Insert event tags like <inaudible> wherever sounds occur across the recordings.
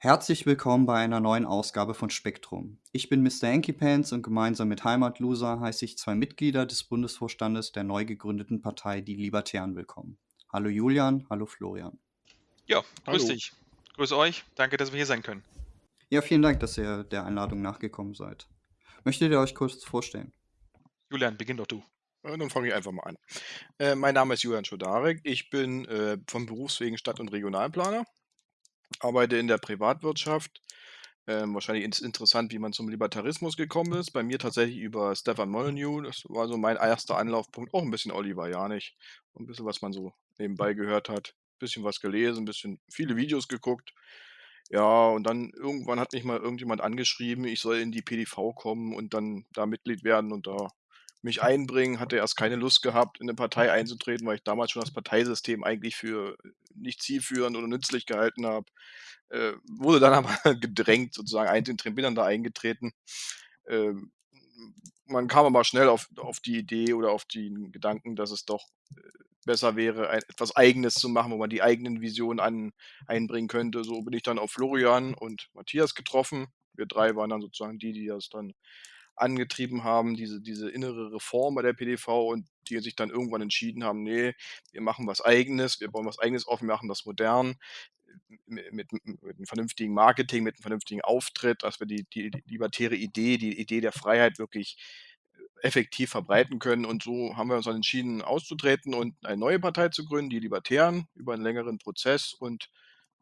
Herzlich willkommen bei einer neuen Ausgabe von Spektrum. Ich bin Mr. Enkypants und gemeinsam mit Heimatloser heiße ich zwei Mitglieder des Bundesvorstandes der neu gegründeten Partei Die Libertären willkommen. Hallo Julian, hallo Florian. Ja, grüß Hallo. dich. Grüß euch. Danke, dass wir hier sein können. Ja, vielen Dank, dass ihr der Einladung nachgekommen seid. Möchtet ihr euch kurz vorstellen? Julian, beginn doch du. Äh, Dann fange ich einfach mal an. Äh, mein Name ist Julian Schodarek. Ich bin äh, vom Berufswegen Stadt- und Regionalplaner, arbeite in der Privatwirtschaft. Ähm, wahrscheinlich ist interessant, wie man zum Libertarismus gekommen ist. Bei mir tatsächlich über Stefan Molyneux. Das war so mein erster Anlaufpunkt. Auch ein bisschen Oliver Janich. Ein bisschen, was man so nebenbei gehört hat. Ein bisschen was gelesen, ein bisschen viele Videos geguckt. Ja, und dann irgendwann hat mich mal irgendjemand angeschrieben, ich soll in die PDV kommen und dann da Mitglied werden und da mich einbringen. Hatte erst keine Lust gehabt, in eine Partei einzutreten, weil ich damals schon das Parteisystem eigentlich für nicht zielführend oder nützlich gehalten habe. Äh, wurde dann <laughs> aber gedrängt, sozusagen einzutreten, bin dann da eingetreten. Ähm, man kam aber schnell auf, auf die Idee oder auf den Gedanken, dass es doch äh, besser wäre, ein, etwas Eigenes zu machen, wo man die eigenen Visionen an, einbringen könnte. So bin ich dann auf Florian und Matthias getroffen. Wir drei waren dann sozusagen die, die das dann angetrieben haben, diese, diese innere Reform bei der PDV und die sich dann irgendwann entschieden haben, nee, wir machen was Eigenes, wir bauen was Eigenes auf, wir machen das modern, mit, mit, einem vernünftigen Marketing, mit einem vernünftigen Auftritt, dass wir die, die, die libertäre Idee, die Idee der Freiheit wirklich effektiv verbreiten können. Und so haben wir uns dann entschieden, auszutreten und eine neue Partei zu gründen, die Libertären, über einen längeren Prozess. Und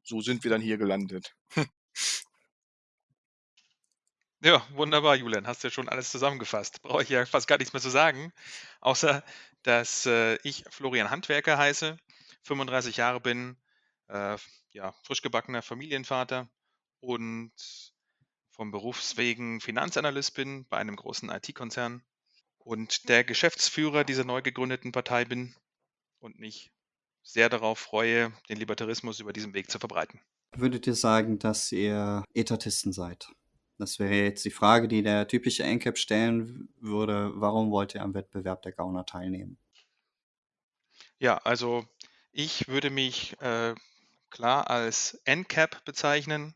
so sind wir dann hier gelandet. <laughs> Ja, wunderbar, Julian. Hast ja schon alles zusammengefasst. Brauche ich ja fast gar nichts mehr zu sagen, außer dass äh, ich Florian Handwerker heiße, 35 Jahre bin, äh, ja, frisch gebackener Familienvater und vom Berufswegen Finanzanalyst bin bei einem großen IT-Konzern und der Geschäftsführer dieser neu gegründeten Partei bin und mich sehr darauf freue, den Libertarismus über diesen Weg zu verbreiten. Würdet ihr sagen, dass ihr Etatisten seid? Das wäre jetzt die Frage, die der typische NCAP stellen würde. Warum wollt ihr am Wettbewerb der Gauner teilnehmen? Ja, also ich würde mich äh, klar als NCAP bezeichnen,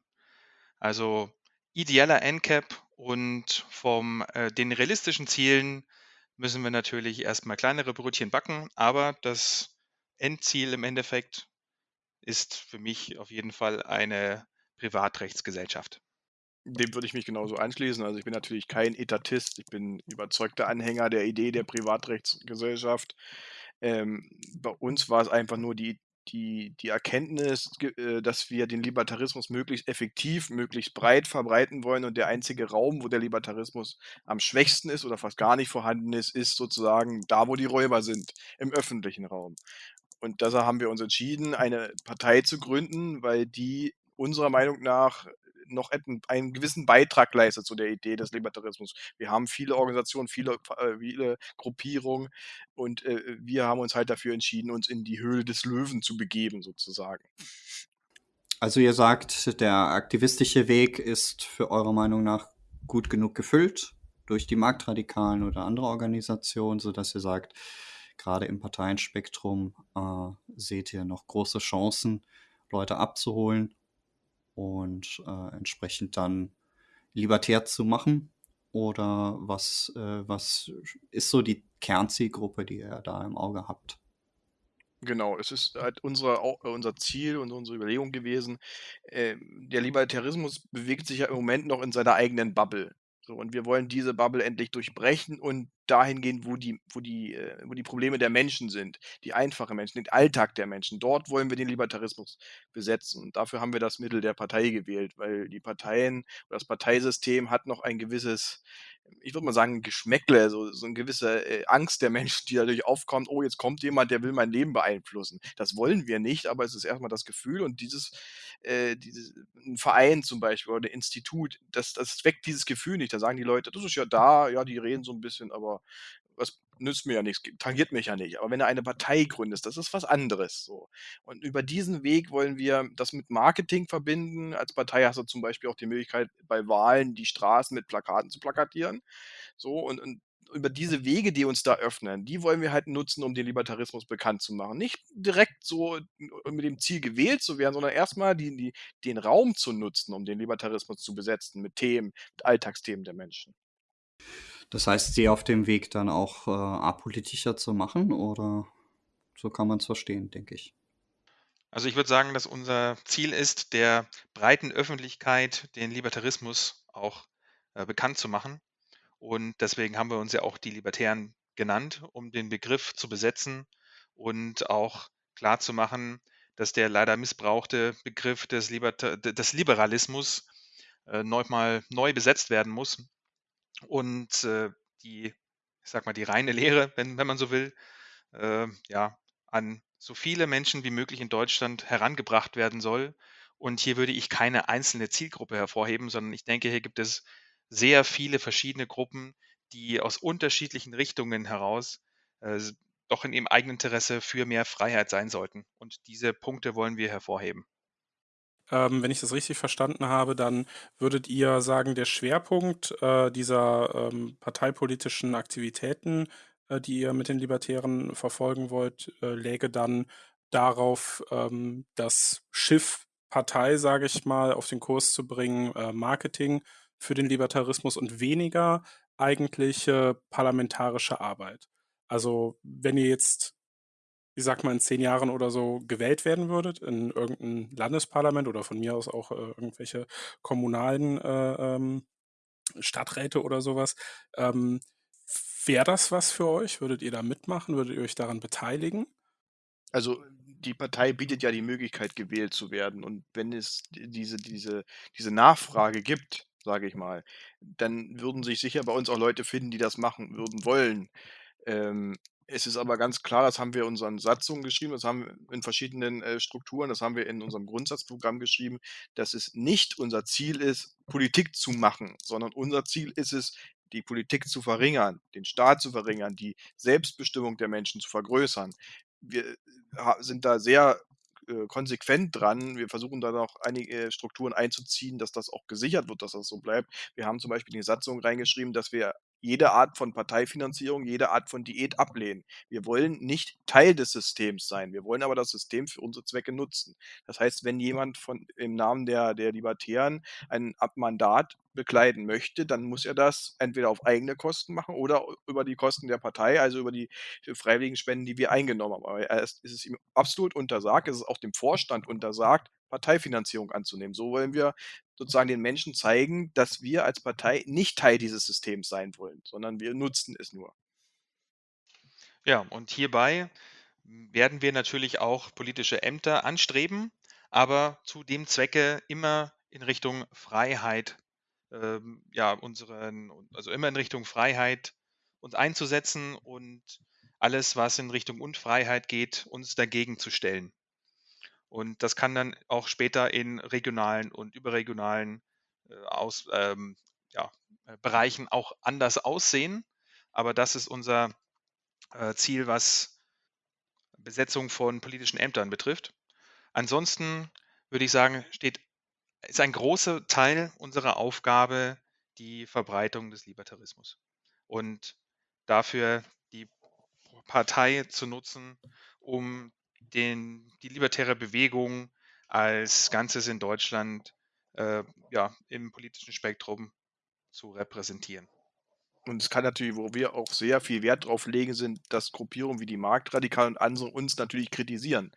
also ideeller NCAP und vom äh, den realistischen Zielen müssen wir natürlich erstmal kleinere Brötchen backen, aber das Endziel im Endeffekt ist für mich auf jeden Fall eine Privatrechtsgesellschaft. Dem würde ich mich genauso anschließen. Also ich bin natürlich kein Etatist, ich bin überzeugter Anhänger der Idee der Privatrechtsgesellschaft. Ähm, bei uns war es einfach nur die, die, die Erkenntnis, äh, dass wir den Libertarismus möglichst effektiv, möglichst breit verbreiten wollen und der einzige Raum, wo der Libertarismus am schwächsten ist oder fast gar nicht vorhanden ist, ist sozusagen da, wo die Räuber sind, im öffentlichen Raum. Und deshalb haben wir uns entschieden, eine Partei zu gründen, weil die unserer Meinung nach noch einen, gewissen Beitrag leistet zu der Idee des Libertarismus. Wir haben viele Organisationen, viele, äh, viele Gruppierungen und äh, wir haben uns halt dafür entschieden, uns in die Höhle des Löwen zu begeben, sozusagen. Also ihr sagt, der aktivistische Weg ist für eure Meinung nach gut genug gefüllt durch die Marktradikalen oder andere Organisationen, sodass ihr sagt, gerade im Parteienspektrum äh, seht ihr noch große Chancen, Leute abzuholen und äh, entsprechend dann libertär zu machen? Oder was, äh, was ist so die Kernzielgruppe, die ihr da im Auge habt? Genau, es ist halt unsere, äh, unser Ziel und unsere Überlegung gewesen. ähm, der Libertarismus bewegt sich ja im Moment noch in seiner eigenen Bubble. So, und wir wollen diese Bubble endlich durchbrechen und dahin gehen, wo die, wo die, äh, wo die Probleme der Menschen sind, die einfachen Menschen, den Alltag der Menschen. Dort wollen wir den Libertarismus besetzen. Und dafür haben wir das Mittel der Partei gewählt, weil die Parteien das Parteisystem hat noch ein gewisses, ich würde mal sagen, Geschmäckle, so, so eine gewisse äh, Angst der Menschen, die dadurch aufkommt, oh, jetzt kommt jemand, der will mein Leben beeinflussen. Das wollen wir nicht, aber es ist erstmal das Gefühl und dieses, äh, dieses ein Verein zum Beispiel oder ein Institut, das, das weckt dieses Gefühl nicht. Da sagen die Leute, das ist ja da, ja, die reden so ein bisschen, aber was nützt mir ja nichts, tangiert mich ja nicht. Aber wenn du eine Partei gründest, das ist was anderes. So. Und über diesen Weg wollen wir das mit Marketing verbinden. Als Partei hast du zum Beispiel auch die Möglichkeit, bei Wahlen die Straßen mit Plakaten zu plakatieren. So, und, und über diese Wege, die uns da öffnen, die wollen wir halt nutzen, um den Libertarismus bekannt zu machen. Nicht direkt so mit dem Ziel gewählt zu werden, sondern erstmal die, die, den Raum zu nutzen, um den Libertarismus zu besetzen mit Themen, mit Alltagsthemen der Menschen. Das heißt, sie auf dem Weg dann auch äh, apolitischer zu machen oder so kann man es verstehen, denke ich. Also ich würde sagen, dass unser Ziel ist, der breiten Öffentlichkeit den Libertarismus auch äh, bekannt zu machen. Und deswegen haben wir uns ja auch die Libertären genannt, um den Begriff zu besetzen und auch klarzumachen, dass der leider missbrauchte Begriff des, Liberta des Liberalismus äh, neu, mal neu besetzt werden muss und äh, die, ich sag mal, die reine Lehre, wenn, wenn man so will, äh, ja, an so viele Menschen wie möglich in Deutschland herangebracht werden soll. Und hier würde ich keine einzelne Zielgruppe hervorheben, sondern ich denke, hier gibt es sehr viele verschiedene Gruppen, die aus unterschiedlichen Richtungen heraus äh, doch in ihrem eigenen Interesse für mehr Freiheit sein sollten. Und diese Punkte wollen wir hervorheben. Ähm, wenn ich das richtig verstanden habe, dann würdet ihr sagen, der Schwerpunkt äh, dieser ähm, parteipolitischen Aktivitäten, äh, die ihr mit den Libertären verfolgen wollt, äh, läge dann darauf, ähm, das Schiff Partei, sage ich mal, auf den Kurs zu bringen, äh, Marketing für den Libertarismus und weniger eigentliche parlamentarische Arbeit. Also wenn ihr jetzt ich sag mal, in zehn Jahren oder so gewählt werden würdet in irgendein Landesparlament oder von mir aus auch äh, irgendwelche kommunalen äh, ähm, Stadträte oder sowas, ähm, wäre das was für euch? Würdet ihr da mitmachen? Würdet ihr euch daran beteiligen? Also die Partei bietet ja die Möglichkeit, gewählt zu werden. Und wenn es diese, diese, diese Nachfrage gibt, sage ich mal, dann würden sich sicher bei uns auch Leute finden, die das machen würden wollen. Ähm, es ist aber ganz klar, das haben wir in unseren Satzungen geschrieben, das haben wir in verschiedenen äh, Strukturen, das haben wir in unserem Grundsatzprogramm geschrieben, dass es nicht unser Ziel ist, Politik zu machen, sondern unser Ziel ist es, die Politik zu verringern, den Staat zu verringern, die Selbstbestimmung der Menschen zu vergrößern. Wir äh, sind da sehr äh, konsequent dran. Wir versuchen da noch einige Strukturen einzuziehen, dass das auch gesichert wird, dass das so bleibt. Wir haben zum Beispiel in die Satzung reingeschrieben, dass wir jede Art von Parteifinanzierung, jede Art von Diät ablehnen. Wir wollen nicht Teil des Systems sein. Wir wollen aber das System für unsere Zwecke nutzen. Das heißt, wenn jemand von, im Namen der, der Libertären ein Mandat bekleiden möchte, dann muss er das entweder auf eigene Kosten machen oder über die Kosten der Partei, also über die freiwilligen Spenden, die wir eingenommen haben. Aber es ist ihm absolut untersagt, es ist auch dem Vorstand untersagt, Parteifinanzierung anzunehmen. So wollen wir sozusagen den Menschen zeigen, dass wir als Partei nicht Teil dieses Systems sein wollen, sondern wir nutzen es nur. Ja, und hierbei werden wir natürlich auch politische Ämter anstreben, aber zu dem Zwecke immer in Richtung Freiheit, ähm, ja, unseren, also immer in Richtung Freiheit uns einzusetzen und alles, was in Richtung Unfreiheit geht, uns dagegen zu stellen. Und das kann dann auch später in regionalen und überregionalen äh, aus, ähm, ja, äh, Bereichen auch anders aussehen. Aber das ist unser äh, Ziel, was Besetzung von politischen Ämtern betrifft. Ansonsten würde ich sagen, steht, ist ein großer Teil unserer Aufgabe die Verbreitung des Libertarismus. Und dafür die Partei zu nutzen, um den, die libertäre Bewegung als Ganzes in Deutschland äh, ja, im politischen Spektrum zu repräsentieren. Und es kann natürlich, wo wir auch sehr viel Wert drauf legen, sind, dass Gruppierungen wie die Marktradikalen und andere uns natürlich kritisieren.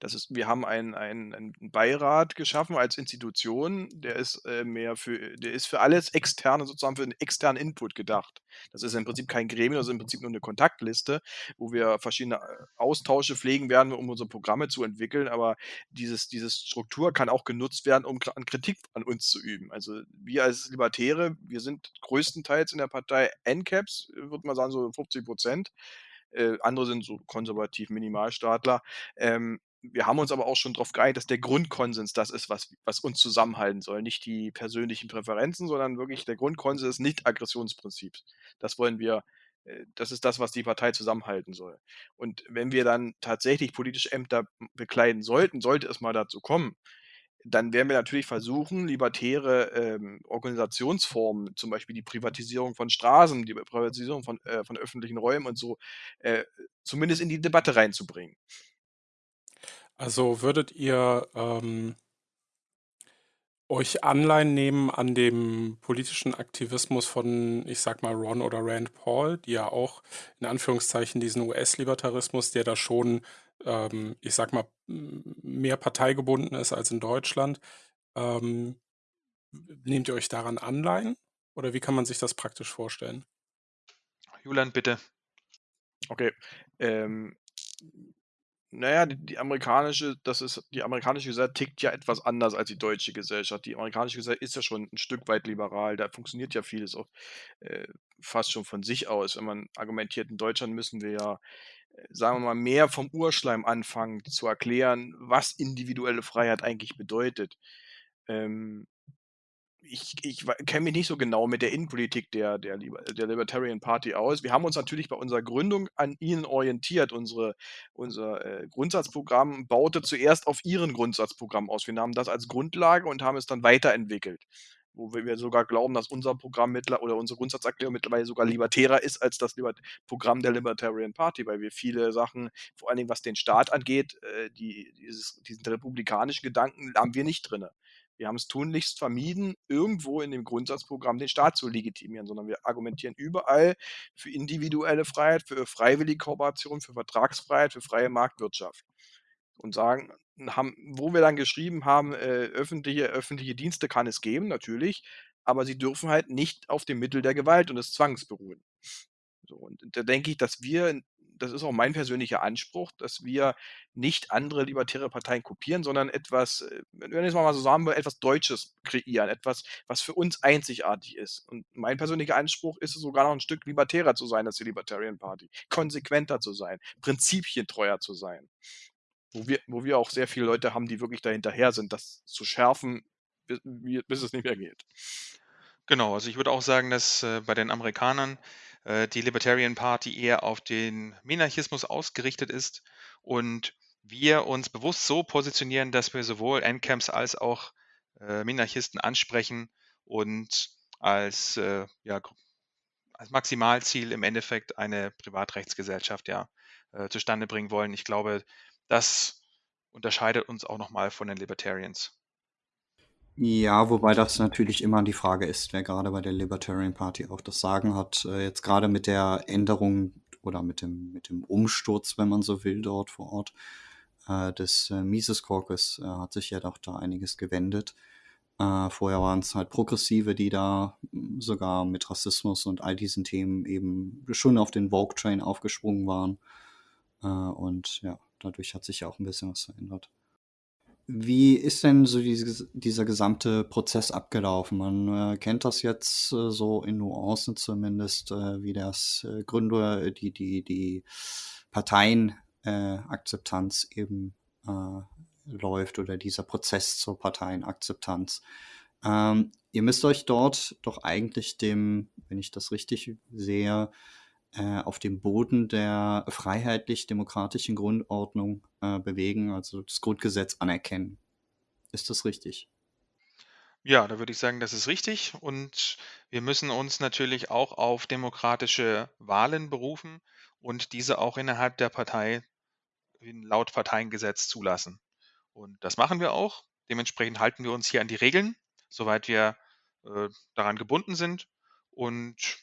Das ist, wir haben einen, einen, einen Beirat geschaffen als Institution, der ist äh, mehr für, der ist für alles externe, sozusagen für einen externen Input gedacht. Das ist im Prinzip kein Gremium, das ist im Prinzip nur eine Kontaktliste, wo wir verschiedene äh, Austausche pflegen werden, um unsere Programme zu entwickeln. Aber dieses, diese Struktur kann auch genutzt werden, um an Kritik an uns zu üben. Also wir als Libertäre, wir sind größtenteils in der Partei NCAPS, würde man sagen, so 50 Prozent. Äh, andere sind so konservativ Minimalstaatler. Ähm, wir haben uns aber auch schon darauf geeinigt, dass der Grundkonsens das ist, was, was uns zusammenhalten soll. Nicht die persönlichen Präferenzen, sondern wirklich der Grundkonsens des Nicht-Aggressionsprinzips. Das wollen wir, äh, das ist das, was die Partei zusammenhalten soll. Und wenn wir dann tatsächlich politische Ämter bekleiden sollten, sollte es mal dazu kommen, dann werden wir natürlich versuchen, libertäre, ähm, Organisationsformen, zum Beispiel die Privatisierung von Straßen, die Privatisierung von äh, von öffentlichen Räumen und so, äh, zumindest in die Debatte reinzubringen. Also, würdet ihr, ähm euch Anleihen nehmen an dem politischen Aktivismus von, ich sage mal, Ron oder Rand Paul, die ja auch in Anführungszeichen diesen US-Libertarismus, der da schon, ähm, ich sage mal, mehr parteigebunden ist als in Deutschland. Ähm, nehmt ihr euch daran Anleihen oder wie kann man sich das praktisch vorstellen? Julian, bitte. Okay, ähm na ja, die die amerikanische das ist die amerikanische Gesellschaft tickt ja etwas anders als die deutsche Gesellschaft. Die amerikanische Gesellschaft ist ja schon ein Stück weit liberal. Da funktioniert ja vieles auch, äh, fast schon von sich aus. Wenn man argumentiert, in Deutschland müssen wir ja, äh, sagen wir mal, mehr vom Urschleim anfangen zu erklären, was individuelle Freiheit eigentlich bedeutet. Ähm ich ich kenne mich nicht so genau mit der Innenpolitik der der Liber der Libertarian Party aus. Wir haben uns natürlich bei unserer Gründung an ihnen orientiert. Unsere unser, äh, Grundsatzprogramm baute zuerst auf ihren Grundsatzprogramm aus. Wir nahmen das als Grundlage und haben es dann weiterentwickelt, wo wir sogar glauben, dass unser Programm mittler oder unsere Grundsatzerklärung mittlerweile sogar libertärer ist als das Libert Programm der Libertarian Party, weil wir viele Sachen, vor allen Dingen was den Staat angeht, äh, die dieses diesen republikanischen Gedanken haben wir nicht drinne. Wir haben es tunlichst vermieden, irgendwo in dem Grundsatzprogramm den Staat zu legitimieren, sondern wir argumentieren überall für individuelle Freiheit, für freiwillige Kooperation, für Vertragsfreiheit, für freie Marktwirtschaft. Und sagen haben wo wir dann geschrieben haben, äh, öffentliche öffentliche Dienste kann es geben, natürlich, aber sie dürfen halt nicht auf dem Mittel der Gewalt und des Zwangs beruhen. So, und da denke ich, dass wir das ist auch mein persönlicher Anspruch, dass wir nicht andere libertäre Parteien kopieren, sondern etwas, äh, wenn ich es mal so sagen etwas Deutsches kreieren, etwas, was für uns einzigartig ist. Und mein persönlicher Anspruch ist es sogar noch ein Stück libertärer zu sein als die Libertarian Party, konsequenter zu sein, prinzipientreuer zu sein. Wo wir wo wir auch sehr viele Leute haben, die wirklich dahinterher sind, das zu schärfen, bi bis es nicht mehr geht. Genau, also ich würde auch sagen, dass, äh, bei den Amerikanern äh, die Libertarian Party eher auf den Minarchismus ausgerichtet ist und wir uns bewusst so positionieren, dass wir sowohl Endcamps als auch äh, Minarchisten ansprechen und als, äh, ja, als Maximalziel im Endeffekt eine Privatrechtsgesellschaft ja äh, zustande bringen wollen. Ich glaube, das unterscheidet uns auch nochmal von den Libertarians. Ja, wobei das natürlich immer die Frage ist, wer gerade bei der Libertarian Party auch das Sagen hat. Äh, jetzt gerade mit der Änderung oder mit dem, mit dem Umsturz, wenn man so will, dort vor Ort äh, des äh, Mises Caucus hat sich ja doch da einiges gewendet. Vorher waren es halt Progressive, die da hm, sogar mit Rassismus und all diesen Themen eben schon auf den Vogue-Train aufgesprungen waren. Und ja, dadurch hat sich ja auch ein bisschen was verändert. Wie ist denn so dieses, dieser gesamte Prozess abgelaufen? Man äh, kennt das jetzt äh, so in Nuancen zumindest, äh, wie das äh, Gründer, die, die, die Parteienakzeptanz eben äh, läuft oder dieser Prozess zur Parteienakzeptanz. Ähm, ihr müsst euch dort doch eigentlich dem, wenn ich das richtig sehe, äh, auf dem Boden der freiheitlich-demokratischen Grundordnung äh, bewegen, also das Grundgesetz anerkennen. Ist das richtig? Ja, da würde ich sagen, das ist richtig. Und wir müssen uns natürlich auch auf demokratische Wahlen berufen und diese auch innerhalb der Partei laut Parteiengesetz zulassen. Und das machen wir auch. Dementsprechend halten wir uns hier an die Regeln, soweit wir äh, daran gebunden sind. Und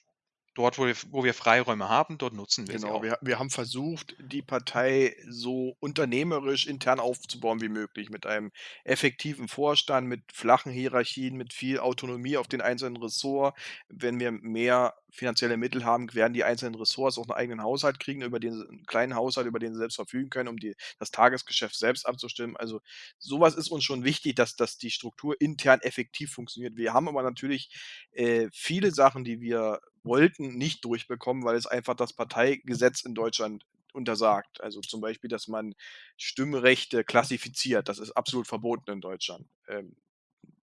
dort, wo wir, wo wir Freiräume haben, dort nutzen wir sie Genau, auch. wir, wir haben versucht, die Partei so unternehmerisch intern aufzubauen wie möglich, mit einem effektiven Vorstand, mit flachen Hierarchien, mit viel Autonomie auf den einzelnen Ressort. Wenn wir mehr finanzielle Mittel haben, werden die einzelnen Ressorts auch einen eigenen Haushalt kriegen, über den sie 'n kleinen Haushalt, über den sie selbst verfügen können, um die das Tagesgeschäft selbst abzustimmen. Also, sowas ist uns schon wichtig, dass dass die Struktur intern effektiv funktioniert. Wir haben aber natürlich, äh, viele Sachen, die wir wollten, nicht durchbekommen, weil es einfach das Parteigesetz in Deutschland untersagt. Also, zum Beispiel, dass man Stimmrechte klassifiziert. Das ist absolut verboten in Deutschland. Ähm,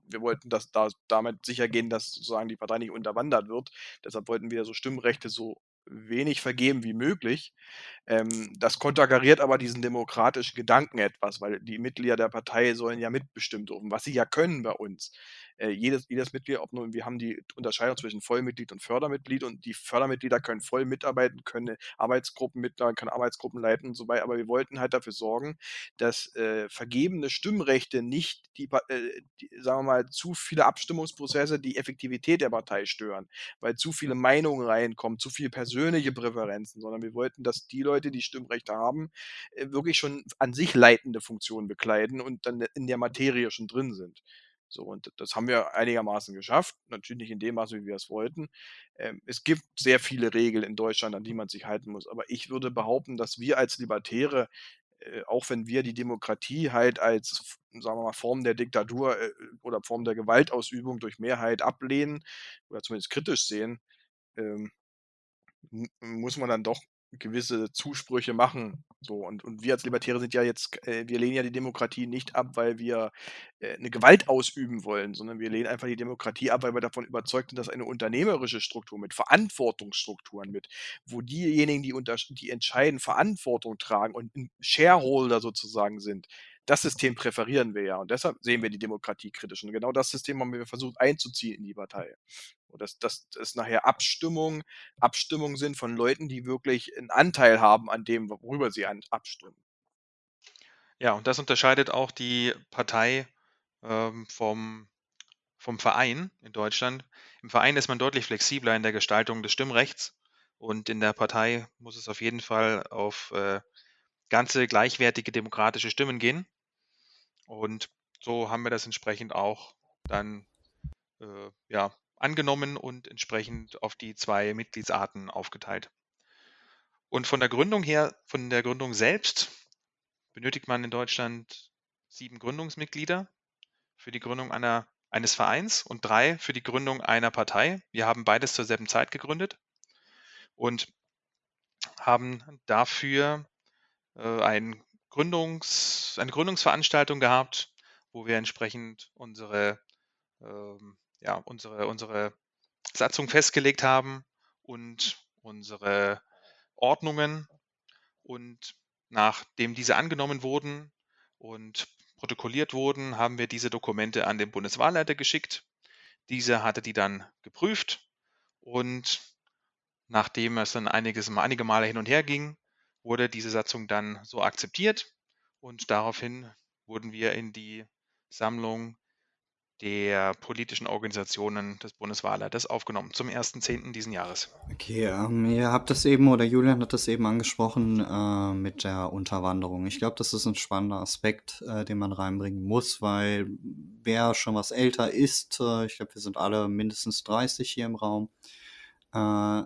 wir wollten das da damit sichergehen, dass sozusagen die Partei nicht unterwandert wird. Deshalb wollten wir so Stimmrechte so wenig vergeben wie möglich. Ähm, das konterkariert aber diesen demokratischen Gedanken etwas, weil die Mitglieder der Partei sollen ja mitbestimmen dürfen, was sie ja können bei uns. Äh, jedes, jedes Mitglied, ob nun, wir haben die Unterscheidung zwischen Vollmitglied und Fördermitglied und die Fördermitglieder können voll mitarbeiten, können Arbeitsgruppen mitleiten, können Arbeitsgruppen leiten und so weiter. Aber wir wollten halt dafür sorgen, dass äh, vergebene Stimmrechte nicht die, äh, die, sagen wir mal, zu viele Abstimmungsprozesse die Effektivität der Partei stören, weil zu viele Meinungen reinkommen, zu viele persönliche Präferenzen, sondern wir wollten, dass die Leute, die Stimmrechte haben, äh, wirklich schon an sich leitende Funktionen bekleiden und dann in der Materie schon drin sind. So, und das haben wir einigermaßen geschafft. Natürlich nicht in dem Maße, wie wir es wollten. Ähm, es gibt sehr viele Regeln in Deutschland, an die man sich halten muss. Aber ich würde behaupten, dass wir als Libertäre, äh, auch wenn wir die Demokratie halt als, sagen wir mal, Form der Diktatur äh, oder Form der Gewaltausübung durch Mehrheit ablehnen oder zumindest kritisch sehen, ähm, muss man dann doch gewisse Zusprüche machen. So, und, und wir als Libertäre sind ja jetzt, äh, wir lehnen ja die Demokratie nicht ab, weil wir äh, eine Gewalt ausüben wollen, sondern wir lehnen einfach die Demokratie ab, weil wir davon überzeugt sind, dass eine unternehmerische Struktur mit Verantwortungsstrukturen mit, wo diejenigen, die, unter, die entscheiden, Verantwortung tragen und Shareholder sozusagen sind, das System präferieren wir ja und deshalb sehen wir die Demokratie kritisch. Und genau das System haben wir versucht einzuziehen in die Partei. Und dass, dass, dass nachher Abstimmungen Abstimmungen sind von Leuten, die wirklich einen Anteil haben an dem, worüber sie an, abstimmen. Ja, und das unterscheidet auch die Partei ähm, vom, vom Verein in Deutschland. Im Verein ist man deutlich flexibler in der Gestaltung des Stimmrechts und in der Partei muss es auf jeden Fall auf äh, ganze gleichwertige demokratische Stimmen gehen. Und so haben wir das entsprechend auch dann äh, ja, angenommen und entsprechend auf die zwei Mitgliedsarten aufgeteilt. Und von der Gründung her, von der Gründung selbst, benötigt man in Deutschland sieben Gründungsmitglieder für die Gründung einer, eines Vereins und drei für die Gründung einer Partei. Wir haben beides zur selben Zeit gegründet und haben dafür äh, ein Gründungs, eine Gründungsveranstaltung gehabt, wo wir entsprechend unsere, ähm, ja, unsere, unsere Satzung festgelegt haben und unsere Ordnungen. Und nachdem diese angenommen wurden und protokolliert wurden, haben wir diese Dokumente an den Bundeswahlleiter geschickt. Dieser hatte die dann geprüft und nachdem es dann einiges, einige Male hin und her ging, wurde diese Satzung dann so akzeptiert und daraufhin wurden wir in die Sammlung der politischen Organisationen des Bundeswahlleiters aufgenommen zum 1.10. diesen Jahres. Okay, ähm, ihr habt das eben, oder Julian hat das eben angesprochen äh, mit der Unterwanderung. Ich glaube, das ist ein spannender Aspekt, äh, den man reinbringen muss, weil wer schon was älter ist, äh, ich glaube, wir sind alle mindestens 30 hier im Raum, äh,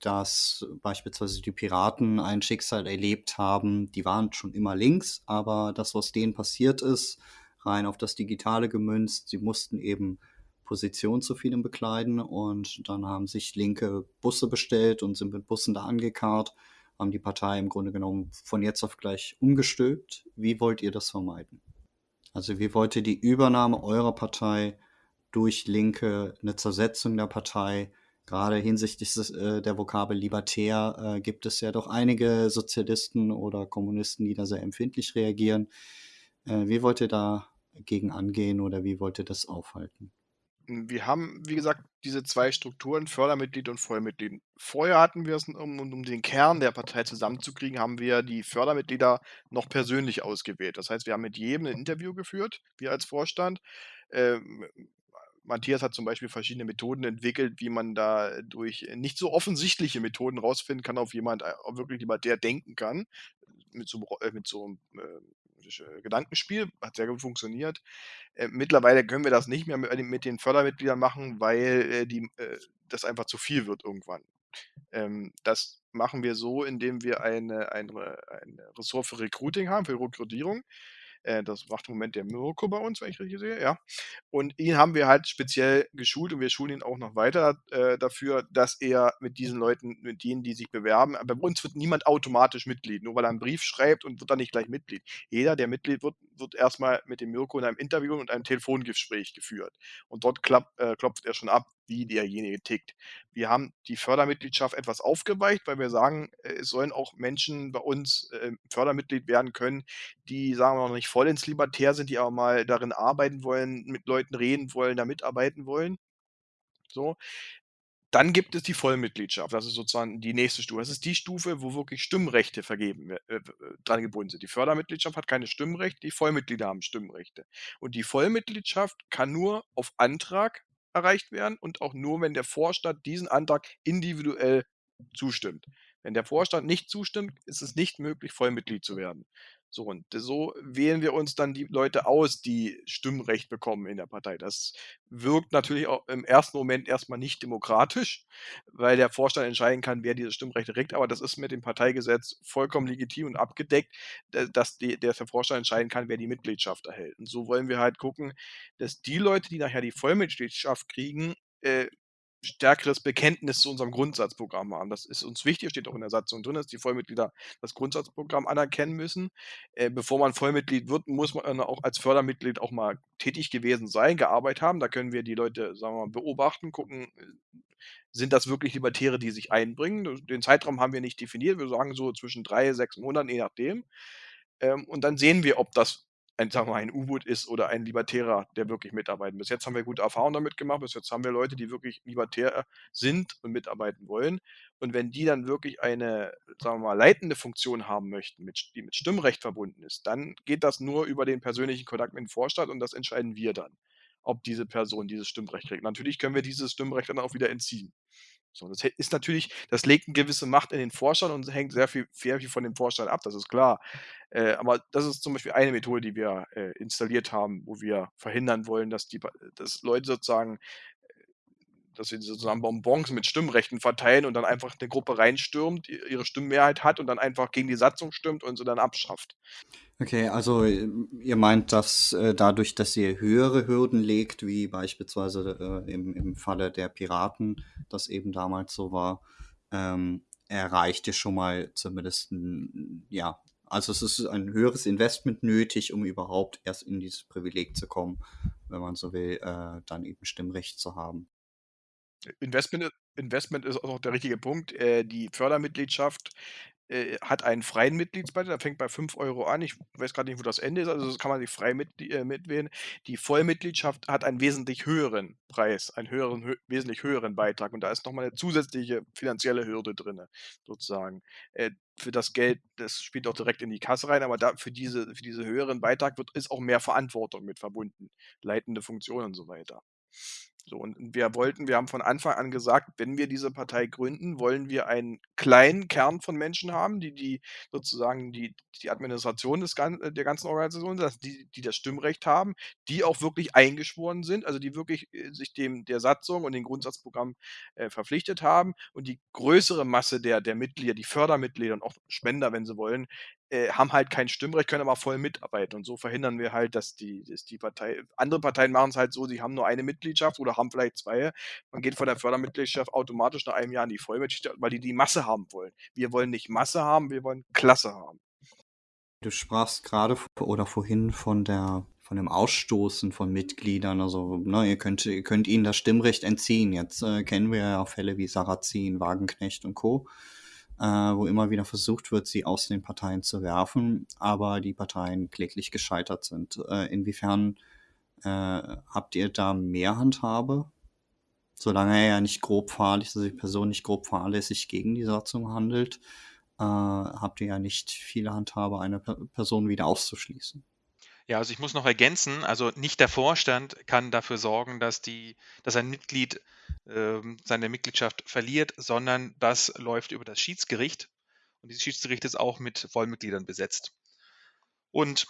dass beispielsweise die Piraten ein Schicksal erlebt haben, die waren schon immer links, aber das, was denen passiert ist, rein auf das Digitale gemünzt, sie mussten eben Position zu vielem bekleiden und dann haben sich linke Busse bestellt und sind mit Bussen da angekarrt, haben die Partei im Grunde genommen von jetzt auf gleich umgestülpt. Wie wollt ihr das vermeiden? Also wie wollt ihr die Übernahme eurer Partei durch Linke, eine Zersetzung der Partei, gerade hinsichtlich des, äh, der Vokabel libertär äh, gibt es ja doch einige Sozialisten oder Kommunisten, die da sehr empfindlich reagieren. Äh, wie wollt ihr dagegen angehen oder wie wollt ihr das aufhalten? Wir haben, wie gesagt, diese zwei Strukturen, Fördermitglied und Vollmitglied. Vorher hatten wir es, um, um den Kern der Partei zusammenzukriegen, haben wir die Fördermitglieder noch persönlich ausgewählt. Das heißt, wir haben mit jedem ein Interview geführt, wir als Vorstand. Matthias hat zum Beispiel verschiedene Methoden entwickelt, wie man da durch nicht so offensichtliche Methoden rausfinden kann, ob jemand äh, wirklich lieber der denken kann. Mit so, äh, mit so einem äh, Gedankenspiel, hat sehr gut funktioniert. Äh, mittlerweile können wir das nicht mehr mit, mit den Fördermitgliedern machen, weil äh, die, äh, das einfach zu viel wird irgendwann. Ähm, das machen wir so, indem wir eine, eine, eine Ressort für Recruiting haben, für Rekrutierung. Äh, das macht im Moment der Mirko bei uns, wenn ich richtig sehe, ja. Und ihn haben wir halt speziell geschult und wir schulen ihn auch noch weiter äh, dafür, dass er mit diesen Leuten, mit denen, die sich bewerben, bei uns wird niemand automatisch Mitglied, nur weil er einen Brief schreibt und wird dann nicht gleich Mitglied. Jeder, der Mitglied wird, wird erstmal mit dem Mirko in einem Interview und einem Telefongespräch geführt. Und dort klapp, äh, klopft er schon ab, wie derjenige tickt. Wir haben die Fördermitgliedschaft etwas aufgeweicht, weil wir sagen, äh, es sollen auch Menschen bei uns äh, Fördermitglied werden können, die, sagen wir noch nicht voll ins Libertär sind, die aber mal darin arbeiten wollen, mit Leuten reden wollen, da mitarbeiten wollen. So. Dann gibt es die Vollmitgliedschaft. Das ist sozusagen die nächste Stufe. Das ist die Stufe, wo wirklich Stimmrechte vergeben äh, äh, dran gebunden sind. Die Fördermitgliedschaft hat keine Stimmrechte, die Vollmitglieder haben Stimmrechte. Und die Vollmitgliedschaft kann nur auf Antrag erreicht werden und auch nur, wenn der Vorstand diesen Antrag individuell zustimmt. Wenn der Vorstand nicht zustimmt, ist es nicht möglich, Vollmitglied zu werden. So, und so wählen wir uns dann die Leute aus, die Stimmrecht bekommen in der Partei. Das wirkt natürlich auch im ersten Moment erstmal nicht demokratisch, weil der Vorstand entscheiden kann, wer dieses Stimmrecht kriegt, aber das ist mit dem Parteigesetz vollkommen legitim und abgedeckt, dass der Vorstand entscheiden kann, wer die Mitgliedschaft erhält. Und so wollen wir halt gucken, dass die Leute, die nachher die Vollmitgliedschaft kriegen, äh, stärkeres Bekenntnis zu unserem Grundsatzprogramm haben. Das ist uns wichtig, steht auch in der Satzung drin, dass die Vollmitglieder das Grundsatzprogramm anerkennen müssen. Äh, bevor man Vollmitglied wird, muss man auch als Fördermitglied auch mal tätig gewesen sein, gearbeitet haben. Da können wir die Leute, sagen wir mal, beobachten, gucken, äh, sind das wirklich Libertäre, die sich einbringen? Den Zeitraum haben wir nicht definiert. Wir sagen so zwischen drei, sechs Monaten, je nachdem. Ähm, und dann sehen wir, ob das ein, sagen wir ein U-Boot ist oder ein Libertärer, der wirklich mitarbeiten. Bis jetzt haben wir gute Erfahrungen damit gemacht. Bis jetzt haben wir Leute, die wirklich libertär sind und mitarbeiten wollen. Und wenn die dann wirklich eine, sagen wir mal, leitende Funktion haben möchten, mit, die mit Stimmrecht verbunden ist, dann geht das nur über den persönlichen Kontakt mit dem Vorstand und das entscheiden wir dann, ob diese Person dieses Stimmrecht kriegt. Natürlich können wir dieses Stimmrecht dann auch wieder entziehen. So, das ist natürlich, das legt eine gewisse Macht in den Vorstand und hängt sehr viel, sehr viel von dem Vorstand ab, das ist klar. Äh, aber das ist zum Beispiel eine Methode, die wir äh, installiert haben, wo wir verhindern wollen, dass die dass Leute sozusagen, äh, dass sie sozusagen Bonbons mit Stimmrechten verteilen und dann einfach eine Gruppe reinstürmt, ihre Stimmmehrheit hat und dann einfach gegen die Satzung stimmt und sie dann abschafft. Okay, also ihr meint, dass äh, dadurch, dass ihr höhere Hürden legt, wie beispielsweise äh, im, im Falle der Piraten, das eben damals so war, ähm, erreicht ihr schon mal zumindest ein, ja, also es ist ein höheres Investment nötig, um überhaupt erst in dieses Privileg zu kommen, wenn man so will, äh, dann eben Stimmrecht zu haben. Investment, Investment ist auch der richtige Punkt. Äh, die Fördermitgliedschaft äh, hat einen freien Mitgliedsbeitrag, der fängt bei 5 Euro an. Ich weiß gerade nicht, wo das Ende ist, also das kann man sich frei mit, äh, mitwählen. Die Vollmitgliedschaft hat einen wesentlich höheren Preis, einen höheren, hö wesentlich höheren Beitrag und da ist nochmal eine zusätzliche finanzielle Hürde drin, sozusagen. Äh, für das Geld, das spielt auch direkt in die Kasse rein, aber da, für, diese, für diese höheren Beitrag wird, ist auch mehr Verantwortung mit verbunden, leitende Funktionen und so weiter. So, und wir wollten, wir haben von Anfang an gesagt, wenn wir diese Partei gründen, wollen wir einen kleinen Kern von Menschen haben, die, die sozusagen die, die Administration des, äh, der ganzen Organisation, die, die das Stimmrecht haben, die auch wirklich eingeschworen sind, also die wirklich äh, sich dem der Satzung und dem Grundsatzprogramm äh, verpflichtet haben und die größere Masse der, der Mitglieder, die Fördermitglieder und auch Spender, wenn sie wollen, äh, haben halt kein Stimmrecht, können aber voll mitarbeiten. Und so verhindern wir halt, dass die, dass die Partei, andere Parteien machen es halt so, sie haben nur eine Mitgliedschaft oder haben vielleicht zwei. Man geht von der Fördermitgliedschaft automatisch nach einem Jahr in die Vollmitgliedschaft, weil die die Masse haben wollen. Wir wollen nicht Masse haben, wir wollen Klasse haben. Du sprachst gerade oder vorhin von der von dem Ausstoßen von Mitgliedern. Also, ne, ihr könnt, ihr könnt ihnen das Stimmrecht entziehen. Jetzt äh, kennen wir ja Fälle wie Sarrazin, Wagenknecht und Co äh, wo immer wieder versucht wird, sie aus den Parteien zu werfen, aber die Parteien kläglich gescheitert sind. Äh, inwiefern äh, habt ihr da mehr Handhabe? Solange er ja nicht grob fahrlässig, also die Person nicht grob fahrlässig gegen die Satzung handelt, äh, habt ihr ja nicht viele Handhabe, eine Person wieder auszuschließen. Ja, also ich muss noch ergänzen, also nicht der Vorstand kann dafür sorgen, dass die, dass ein Mitglied ähm, seine Mitgliedschaft verliert, sondern das läuft über das Schiedsgericht. Und dieses Schiedsgericht ist auch mit Vollmitgliedern besetzt. Und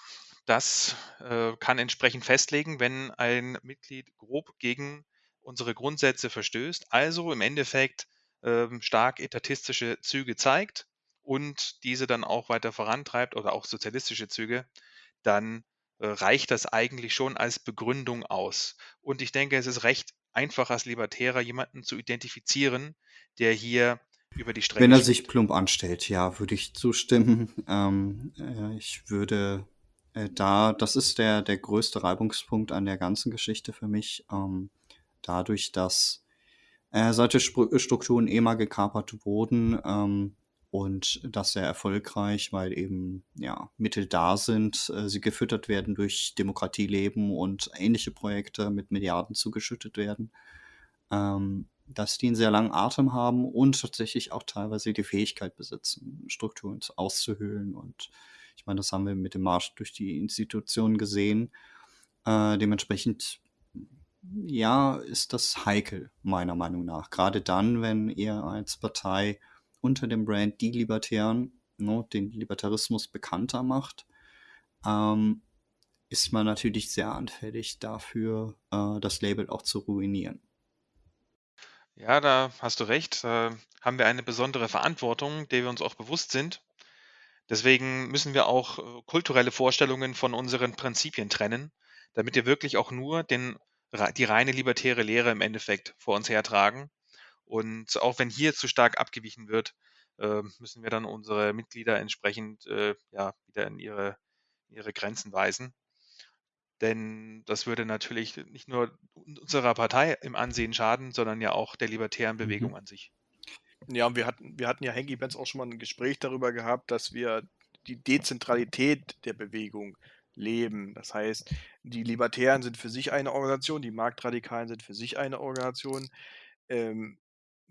das äh, kann entsprechend festlegen, wenn ein Mitglied grob gegen unsere Grundsätze verstößt, also im Endeffekt äh, stark etatistische Züge zeigt und diese dann auch weiter vorantreibt oder auch sozialistische Züge, dann reicht das eigentlich schon als Begründung aus. Und ich denke, es ist recht einfach als Libertärer jemanden zu identifizieren, der hier über die Strecke Wenn er sich plump anstellt, ja, würde ich zustimmen. <laughs> Ähm, äh, ich würde äh, da, das ist der, der größte Reibungspunkt an der ganzen Geschichte für mich. Ähm, dadurch, dass äh, solche Strukturen eh mal gekapert wurden ähm, und das sehr erfolgreich, weil eben ja Mittel da sind, äh, sie gefüttert werden durch Demokratieleben und ähnliche Projekte mit Milliarden zugeschüttet werden, ähm, dass die einen sehr langen Atem haben und tatsächlich auch teilweise die Fähigkeit besitzen, Strukturen auszuhöhlen. Und ich meine, das haben wir mit dem Marsch durch die Institutionen gesehen. Äh, dementsprechend ja, ist das heikel, meiner Meinung nach. Gerade dann, wenn ihr als Partei unter dem Brand Die Libertären ne, den Libertarismus bekannter macht, ähm, ist man natürlich sehr anfällig dafür, äh, das Label auch zu ruinieren. Ja, da hast du recht. Da haben wir eine besondere Verantwortung, der wir uns auch bewusst sind. Deswegen müssen wir auch äh, kulturelle Vorstellungen von unseren Prinzipien trennen, damit wir wirklich auch nur den die reine libertäre Lehre im Endeffekt vor uns hertragen. Und auch wenn hier zu stark abgewichen wird, äh, müssen wir dann unsere Mitglieder entsprechend äh, ja, wieder in ihre, ihre Grenzen weisen. Denn das würde natürlich nicht nur unserer Partei im Ansehen schaden, sondern ja auch der libertären Bewegung mhm. an sich. Ja, wir hatten, wir hatten ja Hengi Benz auch schon mal ein Gespräch darüber gehabt, dass wir die Dezentralität der Bewegung leben. Das heißt, die Libertären sind für sich eine Organisation, die Marktradikalen sind für sich eine Organisation. Ähm,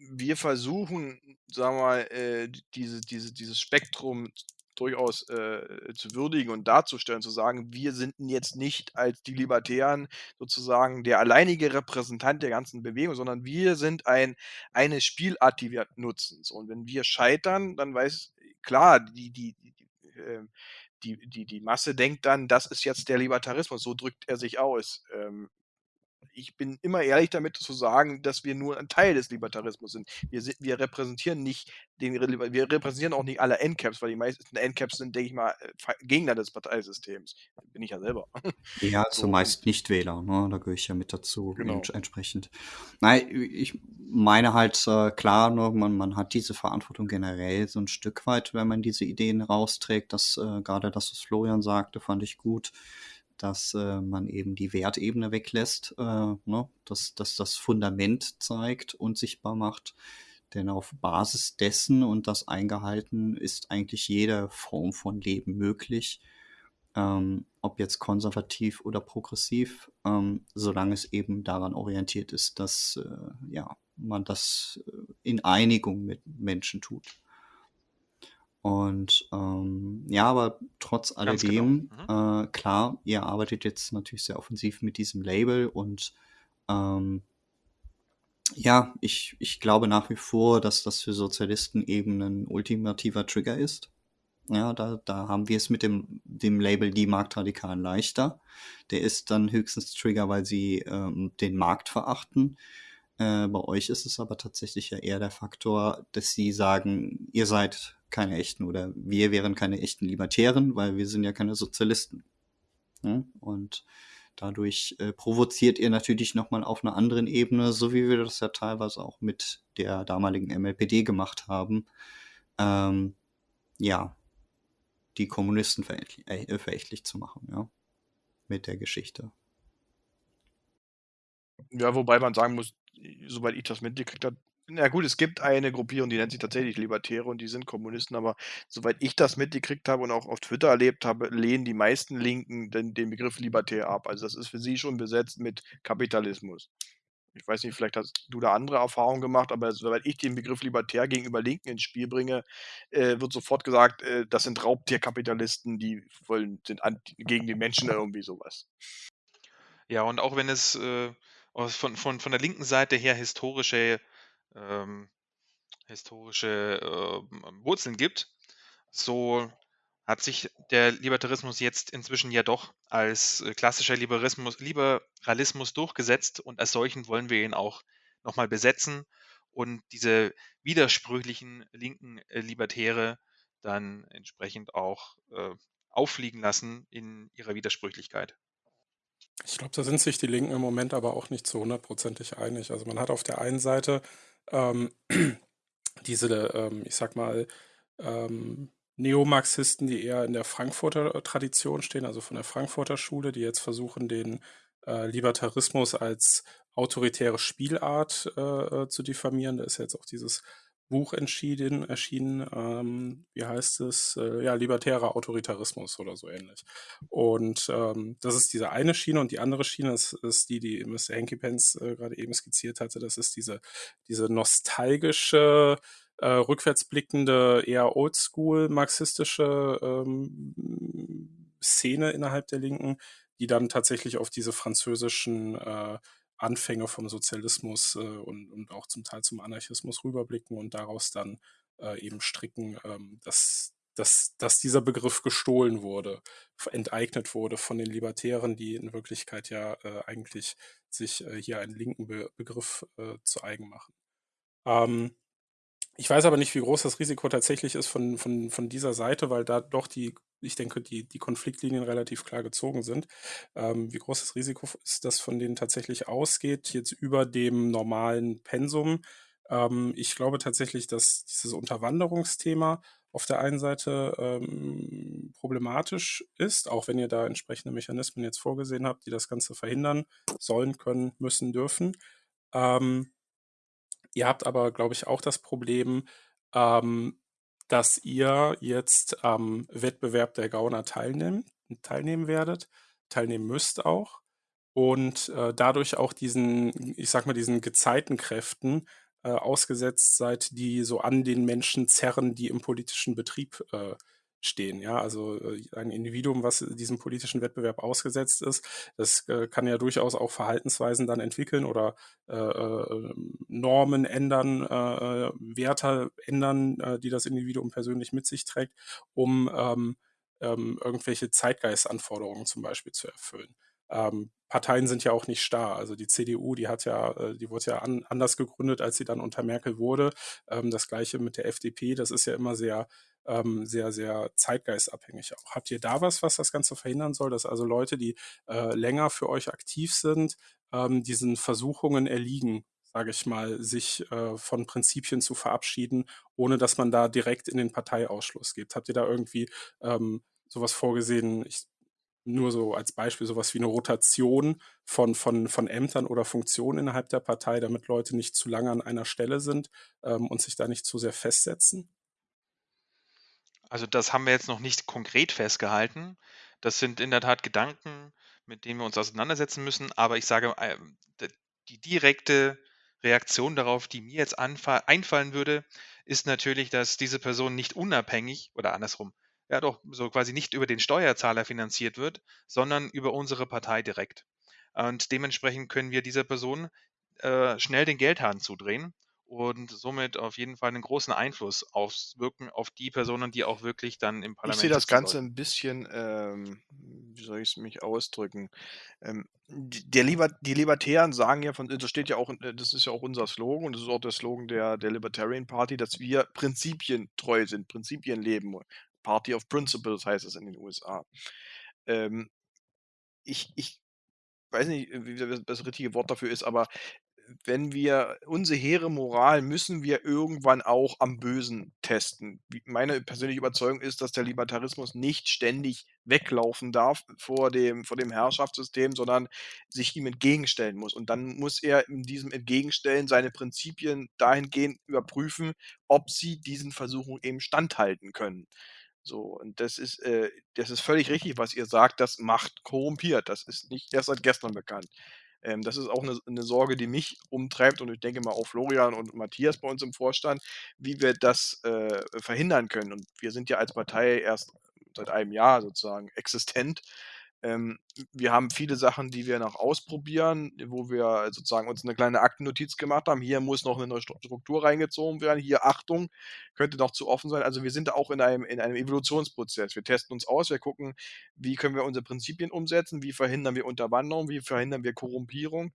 wir versuchen, sagen wir mal, äh, diese, diese, dieses Spektrum durchaus äh, zu würdigen und darzustellen, zu sagen, wir sind jetzt nicht als die Libertären sozusagen der alleinige Repräsentant der ganzen Bewegung, sondern wir sind ein, eine Spielart, die wir nutzen. So, und wenn wir scheitern, dann weiß klar, die, die, die, die äh, die, die, die Masse denkt dann, das ist jetzt der Libertarismus, so drückt er sich aus. Ähm, ich bin immer ehrlich damit zu sagen, dass wir nur ein Teil des Libertarismus sind. Wir, sind, wir repräsentieren nicht den, wir repräsentieren auch nicht alle Endcaps, weil die meisten Endcaps sind, denke ich mal, äh, Gegner des Parteisystems. Bin ich ja selber. Ja, <laughs> so. zumeist Nichtwähler, ne? da gehöre ich ja mit dazu genau. entsprechend. Nein, ich meine halt äh, klar, ne, man, man hat diese Verantwortung generell so ein Stück weit, wenn man diese Ideen rausträgt. Das äh, gerade das, was Florian sagte, fand ich gut dass äh, man eben die Wertebene weglässt, äh, ne? dass, dass das Fundament zeigt und sichtbar macht. Denn auf Basis dessen und das eingehalten ist eigentlich jede Form von Leben möglich, ähm, ob jetzt konservativ oder progressiv, ähm, solange es eben daran orientiert ist, dass äh, ja, man das äh, in Einigung mit Menschen tut. Und ähm, ja, aber trotz genau. alledem, genau. mhm. äh, klar, ihr arbeitet jetzt natürlich sehr offensiv mit diesem Label und ähm, ja, ich, ich glaube nach wie vor, dass das für Sozialisten eben ein ultimativer Trigger ist. Ja, da, da haben wir es mit dem, dem Label Die Marktradikalen leichter. Der ist dann höchstens Trigger, weil sie ähm, den Markt verachten. Äh, bei euch ist es aber tatsächlich ja eher der Faktor, dass sie sagen, ihr seid keine echten oder wir wären keine echten Libertären, weil wir sind ja keine Sozialisten. Ja? Und dadurch äh, provoziert ihr natürlich nochmal auf einer anderen Ebene, so wie wir das ja teilweise auch mit der damaligen MLPD gemacht haben, ähm, ja, die Kommunisten verächtlich, äh, verächtlich zu machen, ja, mit der Geschichte. Ja, wobei man sagen muss, soweit ich das mitgekriegt habe, na gut, es gibt eine Gruppierung, die nennt sich tatsächlich Libertäre und die sind Kommunisten, aber soweit ich das mitgekriegt habe und auch auf Twitter erlebt habe, lehnen die meisten Linken den, den Begriff Libertär ab. Also das ist für sie schon besetzt mit Kapitalismus. Ich weiß nicht, vielleicht hast du da andere Erfahrungen gemacht, aber soweit ich den Begriff Libertär gegenüber Linken ins Spiel bringe, äh, wird sofort gesagt, äh, das sind Raubtierkapitalisten, die wollen, sind an, gegen die Menschen irgendwie sowas. Ja, und auch wenn es äh, von, von, von der linken Seite her historische ähm, historische äh, Wurzeln gibt, so hat sich der Libertarismus jetzt inzwischen ja doch als äh, klassischer Liberalismus, Liberalismus durchgesetzt und als solchen wollen wir ihn auch nochmal besetzen und diese widersprüchlichen linken äh, Libertäre dann entsprechend auch äh, auffliegen lassen in ihrer Widersprüchlichkeit. Ich glaube, da sind sich die Linken im Moment aber auch nicht zu hundertprozentig einig. Also man hat auf der einen Seite ähm, <clears throat> diese, ähm, ich sag mal, ähm, Neomarxisten, die eher in der Frankfurter Tradition stehen, also von der Frankfurter Schule, die jetzt versuchen, den äh, Libertarismus als autoritäre Spielart äh, äh, zu diffamieren. Da ist jetzt auch dieses Buch entschieden, erschienen, ähm, wie heißt es, äh, ja, libertärer Autoritarismus oder so ähnlich. Und ähm, das ist diese eine Schiene und die andere Schiene ist, ist die, die Mr. Hanky Pence äh, gerade eben skizziert hatte. Das ist diese, diese nostalgische, äh, rückwärtsblickende, eher oldschool marxistische ähm, Szene innerhalb der Linken, die dann tatsächlich auf diese französischen äh, Anfänge vom Sozialismus äh, und, und auch zum Teil zum Anarchismus rüberblicken und daraus dann äh, eben stricken, ähm, dass, dass, dass dieser Begriff gestohlen wurde, enteignet wurde von den Libertären, die in Wirklichkeit ja äh, eigentlich sich äh, hier einen linken Be Begriff äh, zu eigen machen. Ähm, ich weiß aber nicht, wie groß das Risiko tatsächlich ist von, von, von dieser Seite, weil da doch die, ich denke, die, die Konfliktlinien relativ klar gezogen sind. Ähm, wie groß das Risiko ist, das von denen tatsächlich ausgeht, jetzt über dem normalen Pensum. Ähm, ich glaube tatsächlich, dass dieses Unterwanderungsthema auf der einen Seite ähm, problematisch ist, auch wenn ihr da entsprechende Mechanismen jetzt vorgesehen habt, die das Ganze verhindern sollen, können, müssen, dürfen. Ähm, Ihr habt aber, glaube ich, auch das Problem, ähm, dass ihr jetzt am Wettbewerb der Gauner teilnehmen, teilnehmen werdet, teilnehmen müsst auch und äh, dadurch auch diesen, ich sag mal, diesen Gezeitenkräften äh, ausgesetzt seid, die so an den Menschen zerren, die im politischen Betrieb äh, stehen. Ja, also äh, ein Individuum, was diesem politischen Wettbewerb ausgesetzt ist, das äh, kann ja durchaus auch Verhaltensweisen dann entwickeln oder äh, äh Normen ändern, Werte ändern, die das Individuum persönlich mit sich trägt, um ähm, ähm, irgendwelche Zeitgeistanforderungen zum Beispiel zu erfüllen. Ähm, Parteien sind ja auch nicht starr. Also die CDU, die hat ja, die wurde ja an, anders gegründet, als sie dann unter Merkel wurde. Ähm, das gleiche mit der FDP, das ist ja immer sehr ähm, sehr, sehr zeitgeistabhängig auch. Habt ihr da was, was das Ganze verhindern soll, dass also Leute, die äh, länger für euch aktiv sind, ähm, diesen Versuchungen erliegen, sage ich mal, sich äh, von Prinzipien zu verabschieden, ohne dass man da direkt in den Parteiausschluss geht? Habt ihr da irgendwie ähm, sowas vorgesehen? Ich, nur so als Beispiel sowas wie eine Rotation von, von, von Ämtern oder Funktionen innerhalb der Partei, damit Leute nicht zu lange an einer Stelle sind ähm, und sich da nicht zu sehr festsetzen? Also das haben wir jetzt noch nicht konkret festgehalten. Das sind in der Tat Gedanken, mit denen wir uns auseinandersetzen müssen. Aber ich sage, äh, die direkte Reaktion darauf, die mir jetzt einfallen würde, ist natürlich, dass diese Person nicht unabhängig oder andersrum, ja doch, so quasi nicht über den Steuerzahler finanziert wird, sondern über unsere Partei direkt. Und dementsprechend können wir dieser Person äh, schnell den Geldhahn zudrehen und somit auf jeden Fall einen großen Einfluss auswirken auf die Personen, die auch wirklich dann im Parlament Ich sehe das Ganze sollen. ein bisschen, ähm, wie soll ich es mich ausdrücken? Ähm, der Liber die Libertären sagen ja von, das steht ja auch, äh, das ist ja auch unser Slogan und das ist auch der Slogan der, der Libertarian Party, dass wir prinzipientreu sind, Prinzipien leben. Party of Principles heißt es in den USA. Ähm, ich, ich weiß nicht, wie das richtige Wort dafür ist, aber wenn wir unsere hehre Moral müssen wir irgendwann auch am Bösen testen. Meine persönliche Überzeugung ist, dass der Libertarismus nicht ständig weglaufen darf vor dem, vor dem Herrschaftssystem, sondern sich ihm entgegenstellen muss. Und dann muss er in diesem Entgegenstellen seine Prinzipien dahingehend überprüfen, ob sie diesen Versuchungen eben standhalten können. So, und das ist, äh, das ist völlig richtig, was ihr sagt, das macht korrumpiert. Das ist nicht erst seit gestern bekannt. Ähm, das ist auch eine, eine, Sorge, die mich umtreibt und ich denke mal auch Florian und Matthias bei uns im Vorstand, wie wir das äh, verhindern können. Und wir sind ja als Partei erst seit einem Jahr sozusagen existent. Ähm, wir haben viele Sachen, die wir noch ausprobieren, wo wir sozusagen uns eine kleine Aktennotiz gemacht haben. Hier muss noch eine neue Struktur reingezogen werden. Hier Achtung, könnte noch zu offen sein. Also wir sind da auch in einem, in einem Evolutionsprozess. Wir testen uns aus, wir gucken, wie können wir unsere Prinzipien umsetzen, wie verhindern wir Unterwanderung, wie verhindern wir Korrumpierung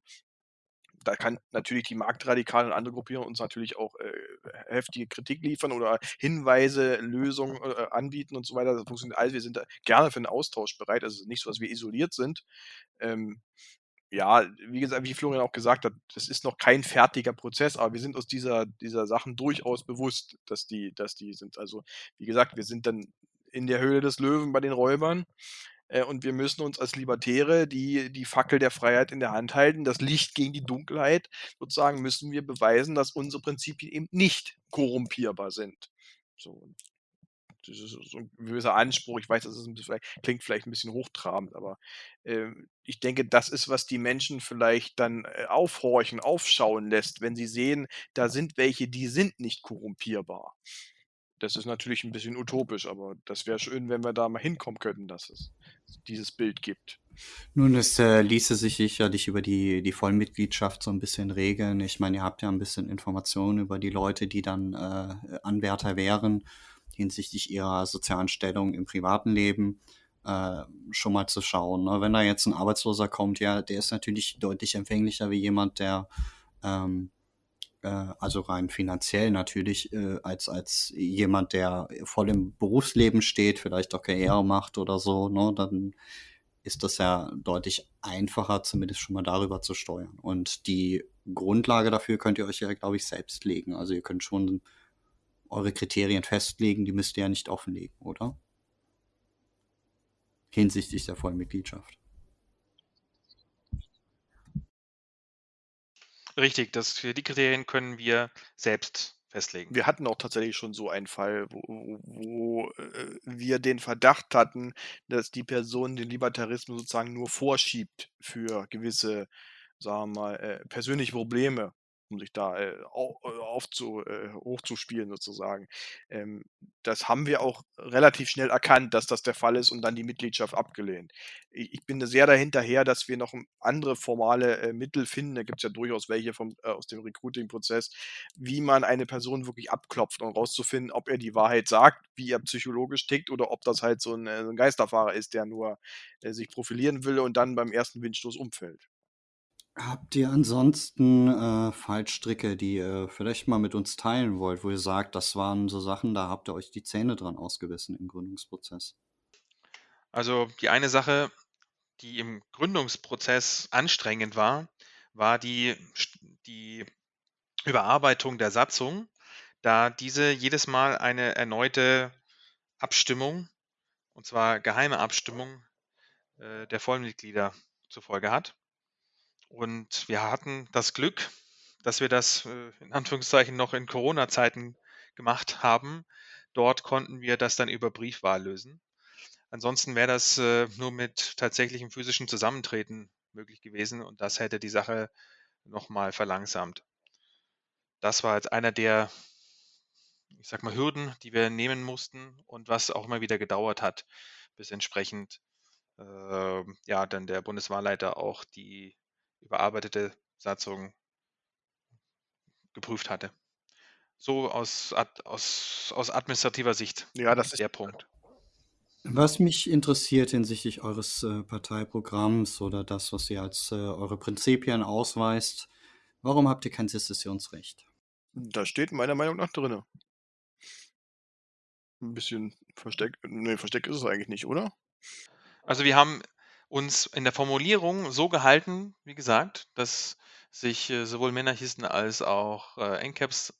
da kann natürlich die Marktradikalen und andere Gruppierungen uns natürlich auch äh, heftige Kritik liefern oder Hinweise, Lösungen äh, anbieten und so weiter. Das funktioniert alles. Wir sind da gerne für einen Austausch bereit. Also nicht so, dass wir isoliert sind. Ähm, ja, wie gesagt, wie Florian auch gesagt hat, das ist noch kein fertiger Prozess, aber wir sind uns dieser, dieser Sachen durchaus bewusst, dass die, dass die sind. Also, wie gesagt, wir sind dann in der Höhle des Löwen bei den Räubern. Äh, und wir müssen uns als Libertäre die die Fackel der Freiheit in der Hand halten, das Licht gegen die Dunkelheit sozusagen müssen wir beweisen, dass unsere Prinzipien eben nicht korrumpierbar sind. So, das ist so 'n gewisser Anspruch. Ich weiß, das ist bisschen klingt vielleicht 'n bisschen hochtrabend, aber, ähm, ich denke, das ist, was die Menschen vielleicht dann, äh, aufhorchen, aufschauen lässt, wenn sie sehen, da sind welche, die sind nicht korrumpierbar. Das ist natürlich 'n bisschen utopisch, aber das wäre schön, wenn wir da mal hinkommen könnten, dass es dieses Bild gibt. Nun, es, äh, ließe sich sicherlich über die die Vollmitgliedschaft so 'n bisschen regeln. Ich meine, ihr habt ja 'n bisschen Informationen über die Leute, die dann, äh, Anwärter wären hinsichtlich ihrer sozialen Stellung im privaten Leben, äh, schon mal zu schauen, ne? Wenn da jetzt 'n Arbeitsloser kommt, ja, der ist natürlich deutlich empfänglicher wie jemand, der, ähm, äh also rein finanziell natürlich, äh, als als jemand, der voll im Berufsleben steht, vielleicht auch Karriere macht oder so, ne? Dann ist das ja deutlich einfacher, zumindest schon mal darüber zu steuern. Und die Grundlage dafür könnt ihr euch ja, glaube ich, selbst legen. Also, ihr könnt schon eure Kriterien festlegen, die müsst ihr ja nicht offenlegen, oder? Hinsichtlich der Vollmitgliedschaft. Richtig, das die Kriterien können wir selbst festlegen. Wir hatten auch tatsächlich schon so einen Fall, wo wo wo, äh, wir den Verdacht hatten, dass die Person den Libertarismus sozusagen nur vorschiebt für gewisse, sagen wir mal, äh, persönliche Probleme, um sich da, äh, äh, aufzu äh, hochzuspielen sozusagen. Ähm, das haben wir auch relativ schnell erkannt, dass das der Fall ist und dann die Mitgliedschaft abgelehnt. I ich bin sehr dahinterher, dass wir noch, andere formale, äh, Mittel finden. Da gibt's ja durchaus welche vom äh, aus dem Recruiting-Prozess, wie man eine Person wirklich abklopft, um rauszufinden, ob er die Wahrheit sagt, wie er psychologisch tickt oder ob das halt so 'n, äh so 'n Geisterfahrer ist, der nur, äh, sich profilieren will und dann beim ersten Windstoß umfällt. Habt ihr ansonsten, äh, Fallstricke, die ihr vielleicht mal mit uns teilen wollt, wo ihr sagt, das waren so Sachen, da habt ihr euch die Zähne dran ausgebissen im Gründungsprozess? Also, die eine Sache, die im Gründungsprozess anstrengend war, war die die Überarbeitung der Satzung, da diese jedes Mal eine erneute Abstimmung, und zwar geheime Abstimmung, äh, der Vollmitglieder zur Folge hat. Und wir hatten das Glück, dass wir das, äh, in Anführungszeichen noch in Corona-Zeiten gemacht haben. Dort konnten wir das dann über Briefwahl lösen. Ansonsten wäre das, äh, nur mit tatsächlichem physischen Zusammentreten möglich gewesen und das hätte die Sache noch mal verlangsamt. Das war jetzt einer der, ich sage mal, Hürden, die wir nehmen mussten und was auch immer wieder gedauert hat, bis entsprechend, ähm, ja, dann der Bundeswahlleiter auch die überarbeitete Satzung geprüft hatte. So aus aus aus administrativer Sicht Ja, das ist der Punkt. Was mich interessiert hinsichtlich eures, äh, Parteiprogramms oder das, was ihr als, äh, eure Prinzipien ausweist, warum habt ihr kein Sezessionsrecht? Das steht meiner Meinung nach drinne. 'N bisschen versteckt ne, versteckt ist es eigentlich nicht, oder? Also, wir haben uns in der Formulierung so gehalten, wie gesagt, dass sich, äh, sowohl Monarchisten als auch, äh, NCAPs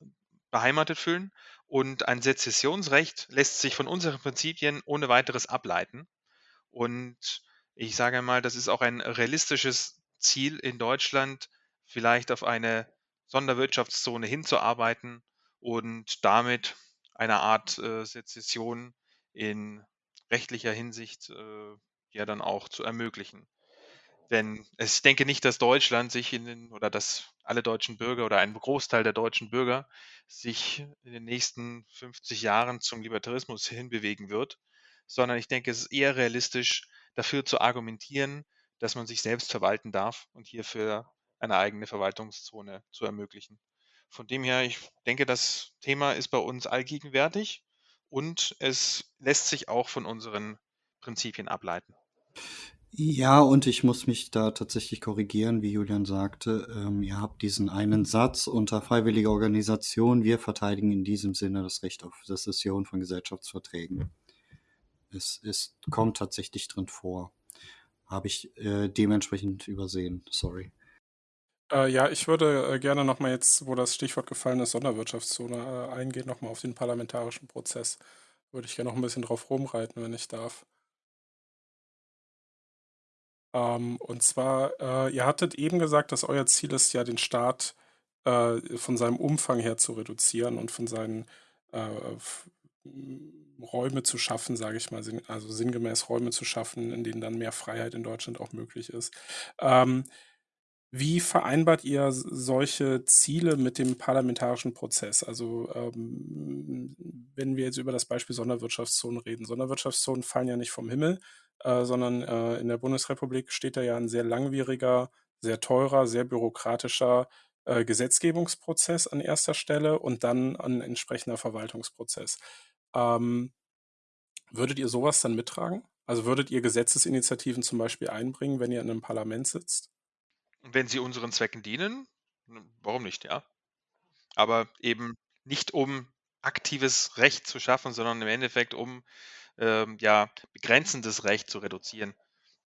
beheimatet fühlen und ein Sezessionsrecht lässt sich von unseren Prinzipien ohne Weiteres ableiten. Und ich sage mal, das ist auch ein realistisches Ziel in Deutschland, vielleicht auf eine Sonderwirtschaftszone hinzuarbeiten und damit eine Art, äh, Sezession in rechtlicher Hinsicht, äh, ja dann auch zu ermöglichen. Denn es ich denke nicht, dass Deutschland sich in den oder dass alle deutschen Bürger oder ein Großteil der deutschen Bürger sich in den nächsten 50 Jahren zum Libertarismus hinbewegen wird, sondern ich denke, es ist eher realistisch, dafür zu argumentieren, dass man sich selbst verwalten darf und hierfür eine eigene Verwaltungszone zu ermöglichen. Von dem her, ich denke, das Thema ist bei uns allgegenwärtig und es lässt sich auch von unseren Prinzipien ableiten. Ja, und ich muss mich da tatsächlich korrigieren, wie Julian sagte. Ähm, ihr habt diesen einen Satz unter freiwilliger Organisation: „Wir verteidigen in diesem Sinne das Recht auf Sezession von Gesellschaftsverträgen.“ Es es kommt tatsächlich drin vor. Habe ich, äh, dementsprechend übersehen, sorry. Äh, ja, ich würde, äh, gerne noch mal jetzt, wo das Stichwort gefallen ist, Sonderwirtschaftszone, äh, eingehen, noch mal auf den parlamentarischen Prozess. Würde ich gerne noch 'n bisschen drauf rumreiten, wenn ich darf. Ähm, und zwar, äh, ihr hattet eben gesagt, dass euer Ziel ist ja, den Staat äh, von seinem Umfang her zu reduzieren und von seinen äh, Räume zu schaffen, sage ich mal, also sinngemäß Räume zu schaffen, in denen dann mehr Freiheit in Deutschland auch möglich ist. Ähm, wie vereinbart ihr solche Ziele mit dem parlamentarischen Prozess? Also ähm, wenn wir jetzt über das Beispiel Sonderwirtschaftszonen reden. Sonderwirtschaftszonen fallen ja nicht vom Himmel, äh, sondern äh, in der Bundesrepublik steht da ja ein sehr langwieriger, sehr teurer, sehr bürokratischer äh, Gesetzgebungsprozess an erster Stelle und dann ein entsprechender Verwaltungsprozess. Ähm, würdet ihr sowas dann mittragen? Also würdet ihr Gesetzesinitiativen zum Beispiel einbringen, wenn ihr in einem Parlament sitzt? Wenn sie unseren Zwecken dienen, warum nicht, ja. Aber eben nicht um aktives Recht zu schaffen, sondern im Endeffekt um ähm, ja, begrenzendes Recht zu reduzieren.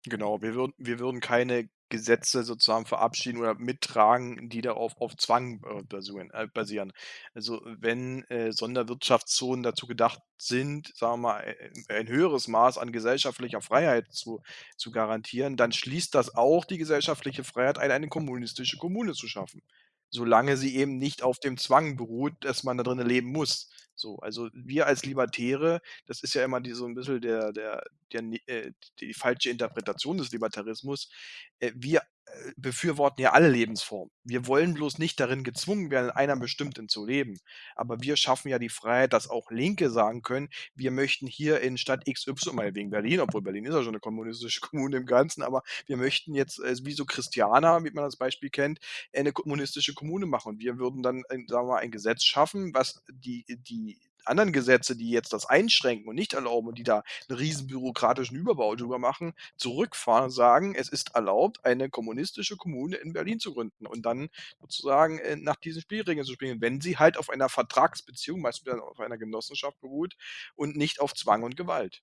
Genau, wir würden, wir würden keine Gesetze sozusagen verabschieden oder mittragen, die darauf auf Zwang äh, basieren, äh, basieren. Also wenn äh, Sonderwirtschaftszonen dazu gedacht sind, sagen wir mal, äh, ein höheres Maß an gesellschaftlicher Freiheit zu, zu garantieren, dann schließt das auch die gesellschaftliche Freiheit ein, eine kommunistische Kommune zu schaffen. Solange sie eben nicht auf dem Zwang beruht, dass man da drinnen leben muss. So, also wir als Libertäre, das ist ja immer die, so ein bisschen der, der, der, äh, die falsche Interpretation des Libertarismus. Äh, wir befürworten ja alle Lebensformen. Wir wollen bloß nicht darin gezwungen werden, in einer bestimmten zu leben. Aber wir schaffen ja die Freiheit, dass auch Linke sagen können, wir möchten hier in Stadt XY, mal wegen Berlin, obwohl Berlin ist ja schon eine kommunistische <laughs> Kommune im Ganzen, aber wir möchten jetzt, äh, wie so Christianer, wie man das Beispiel kennt, eine kommunistische Kommune machen. Und wir würden dann, sagen wir mal, ein Gesetz schaffen, was die, die anderen Gesetze, die jetzt das einschränken und nicht erlauben und die da einen riesen bürokratischen Überbau drüber machen, zurückfahren und sagen, es ist erlaubt, eine kommunistische Kommune in Berlin zu gründen und dann sozusagen äh, nach diesen Spielregeln zu spielen, wenn sie halt auf einer Vertragsbeziehung, meistens auf einer Genossenschaft beruht und nicht auf Zwang und Gewalt.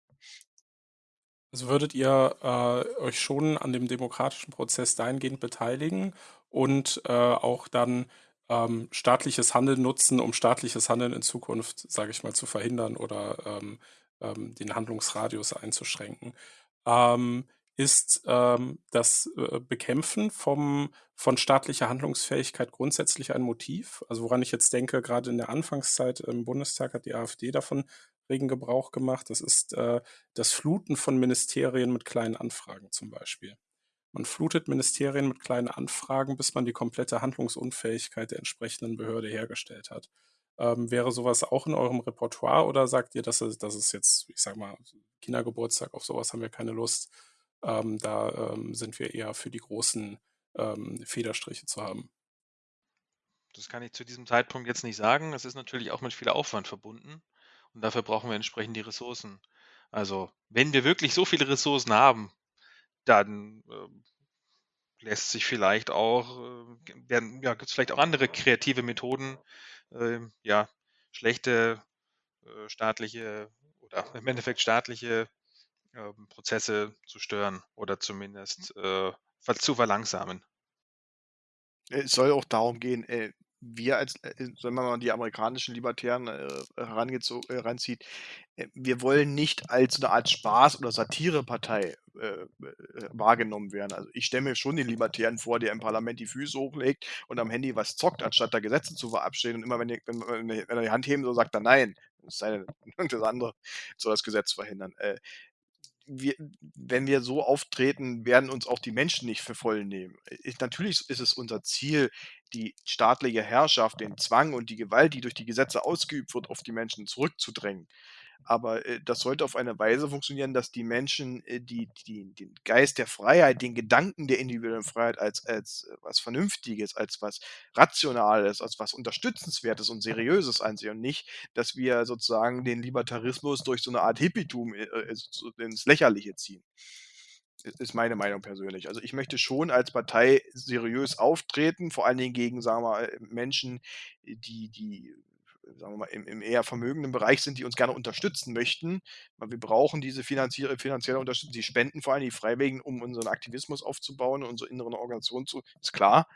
Also würdet ihr äh, euch schon an dem demokratischen Prozess dahingehend beteiligen und äh, auch dann ähm, staatliches Handeln nutzen, um staatliches Handeln in Zukunft, sage ich mal, zu verhindern oder ähm, ähm, den Handlungsradius einzuschränken. Ähm, ist ähm, das äh, Bekämpfen vom, von staatlicher Handlungsfähigkeit grundsätzlich ein Motiv? Also woran ich jetzt denke, gerade in der Anfangszeit im Bundestag hat die AfD davon regen Gebrauch gemacht. Das ist äh, das Fluten von Ministerien mit kleinen Anfragen zum Beispiel. Man flutet Ministerien mit kleinen Anfragen, bis man die komplette Handlungsunfähigkeit der entsprechenden Behörde hergestellt hat. Ähm, wäre sowas auch in eurem Repertoire oder sagt ihr, dass es, dass es jetzt, ich sag mal, Kindergeburtstag, auf sowas haben wir keine Lust. Ähm, da ähm, sind wir eher für die großen ähm, Federstriche zu haben. Das kann ich zu diesem Zeitpunkt jetzt nicht sagen. Es ist natürlich auch mit viel Aufwand verbunden und dafür brauchen wir entsprechend die Ressourcen. Also, wenn wir wirklich so viele Ressourcen haben, dann äh, lässt sich vielleicht auch, äh, ja, gibt es vielleicht auch andere kreative Methoden, äh, ja, schlechte äh, staatliche oder im Endeffekt staatliche ähm, Prozesse zu stören oder zumindest äh, zu verlangsamen. Es soll auch darum gehen, äh, wir als, äh, wenn man mal die amerikanischen Libertären äh, heranzieht, äh, wir wollen nicht als eine Art Spaß- oder Satirepartei äh, äh, wahrgenommen werden. Also ich stelle mir schon den Libertären vor, der im Parlament die Füße hochlegt und am Handy was zockt, anstatt da Gesetze zu verabschieden. Und immer wenn, die, wenn, wenn, er die Hand heben soll, sagt er nein. Das sei das <laughs> andere soll das Gesetz verhindern. Äh, wir, wenn wir so auftreten, werden uns auch die Menschen nicht für voll nehmen. Ich, natürlich ist es unser Ziel, die staatliche Herrschaft, den Zwang und die Gewalt, die durch die Gesetze ausgeübt wird, auf die Menschen zurückzudrängen. Aber äh, das sollte auf eine Weise funktionieren, dass die Menschen äh, die, die, den Geist der Freiheit, den Gedanken der individuellen Freiheit als, als äh, was Vernünftiges, als was Rationales, als was Unterstützenswertes und Seriöses ansehen und nicht, dass wir sozusagen den Libertarismus durch so eine Art Hippietum äh, äh ins Lächerliche ziehen ist meine Meinung persönlich. Also ich möchte schon als Partei seriös auftreten, vor allen Dingen gegen, sagen wir mal, Menschen, die, die sagen wir mal, im, im, eher vermögenden Bereich sind, die uns gerne unterstützen möchten. Weil wir brauchen diese finanzielle, finanzielle Unterstützung. Die spenden vor allem die Freiwilligen, um unseren Aktivismus aufzubauen, unsere inneren Organisationen zu. Ist klar.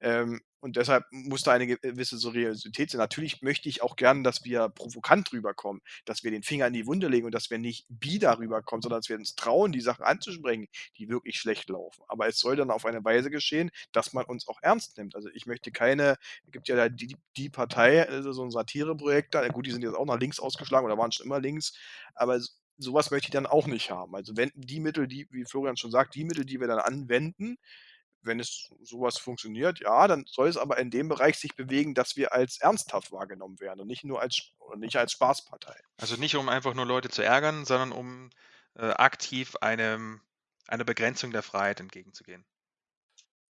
Ähm, und deshalb muss da eine gewisse Seriosität sein. Natürlich möchte ich auch gerne, dass wir provokant rüberkommen, dass wir den Finger in die Wunde legen und dass wir nicht bieder rüberkommen, sondern dass wir uns trauen, die Sachen anzusprechen, die wirklich schlecht laufen. Aber es soll dann auf eine Weise geschehen, dass man uns auch ernst nimmt. Also ich möchte keine, es gibt ja die, die Partei, also so ein Satireprojekt da, gut, die sind jetzt auch nach links ausgeschlagen oder waren schon immer links, aber sowas möchte ich dann auch nicht haben. Also wenn die Mittel, die, wie Florian schon sagt, die Mittel, die wir dann anwenden, wenn es sowas funktioniert, ja, dann soll es aber in dem Bereich sich bewegen, dass wir als ernsthaft wahrgenommen werden und nicht nur als, nicht als Spaßpartei. Also nicht um einfach nur Leute zu ärgern, sondern um äh, aktiv einem, einer Begrenzung der Freiheit entgegenzugehen.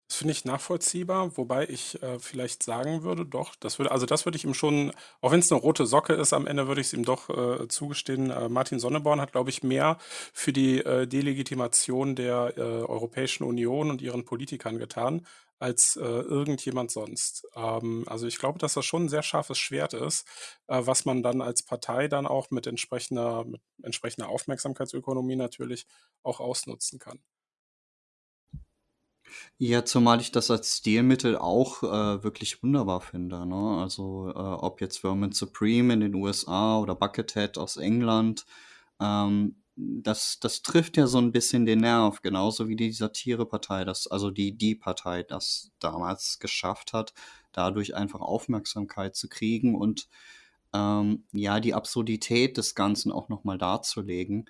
Das finde ich nachvollziehbar, wobei ich äh, vielleicht sagen würde, doch, das würde, also das würde ich ihm schon, auch wenn es eine rote Socke ist, am Ende würde ich es ihm doch äh, zugestehen. Äh, Martin Sonneborn hat, glaube ich, mehr für die äh, Delegitimation der äh, Europäischen Union und ihren Politikern getan, als äh, irgendjemand sonst. Ähm, also ich glaube, dass das schon ein sehr scharfes Schwert ist, äh, was man dann als Partei dann auch mit entsprechender, mit entsprechender Aufmerksamkeitsökonomie natürlich auch ausnutzen kann. Ja, zumal ich das als Stilmittel auch äh, wirklich wunderbar finde. Ne? Also äh, ob jetzt Vermin Supreme in den USA oder Buckethead aus England, ähm, das, das trifft ja so ein bisschen den Nerv, genauso wie die Satirepartei, das, also die Die Partei, das damals geschafft hat, dadurch einfach Aufmerksamkeit zu kriegen und ähm, ja, die Absurdität des Ganzen auch nochmal darzulegen.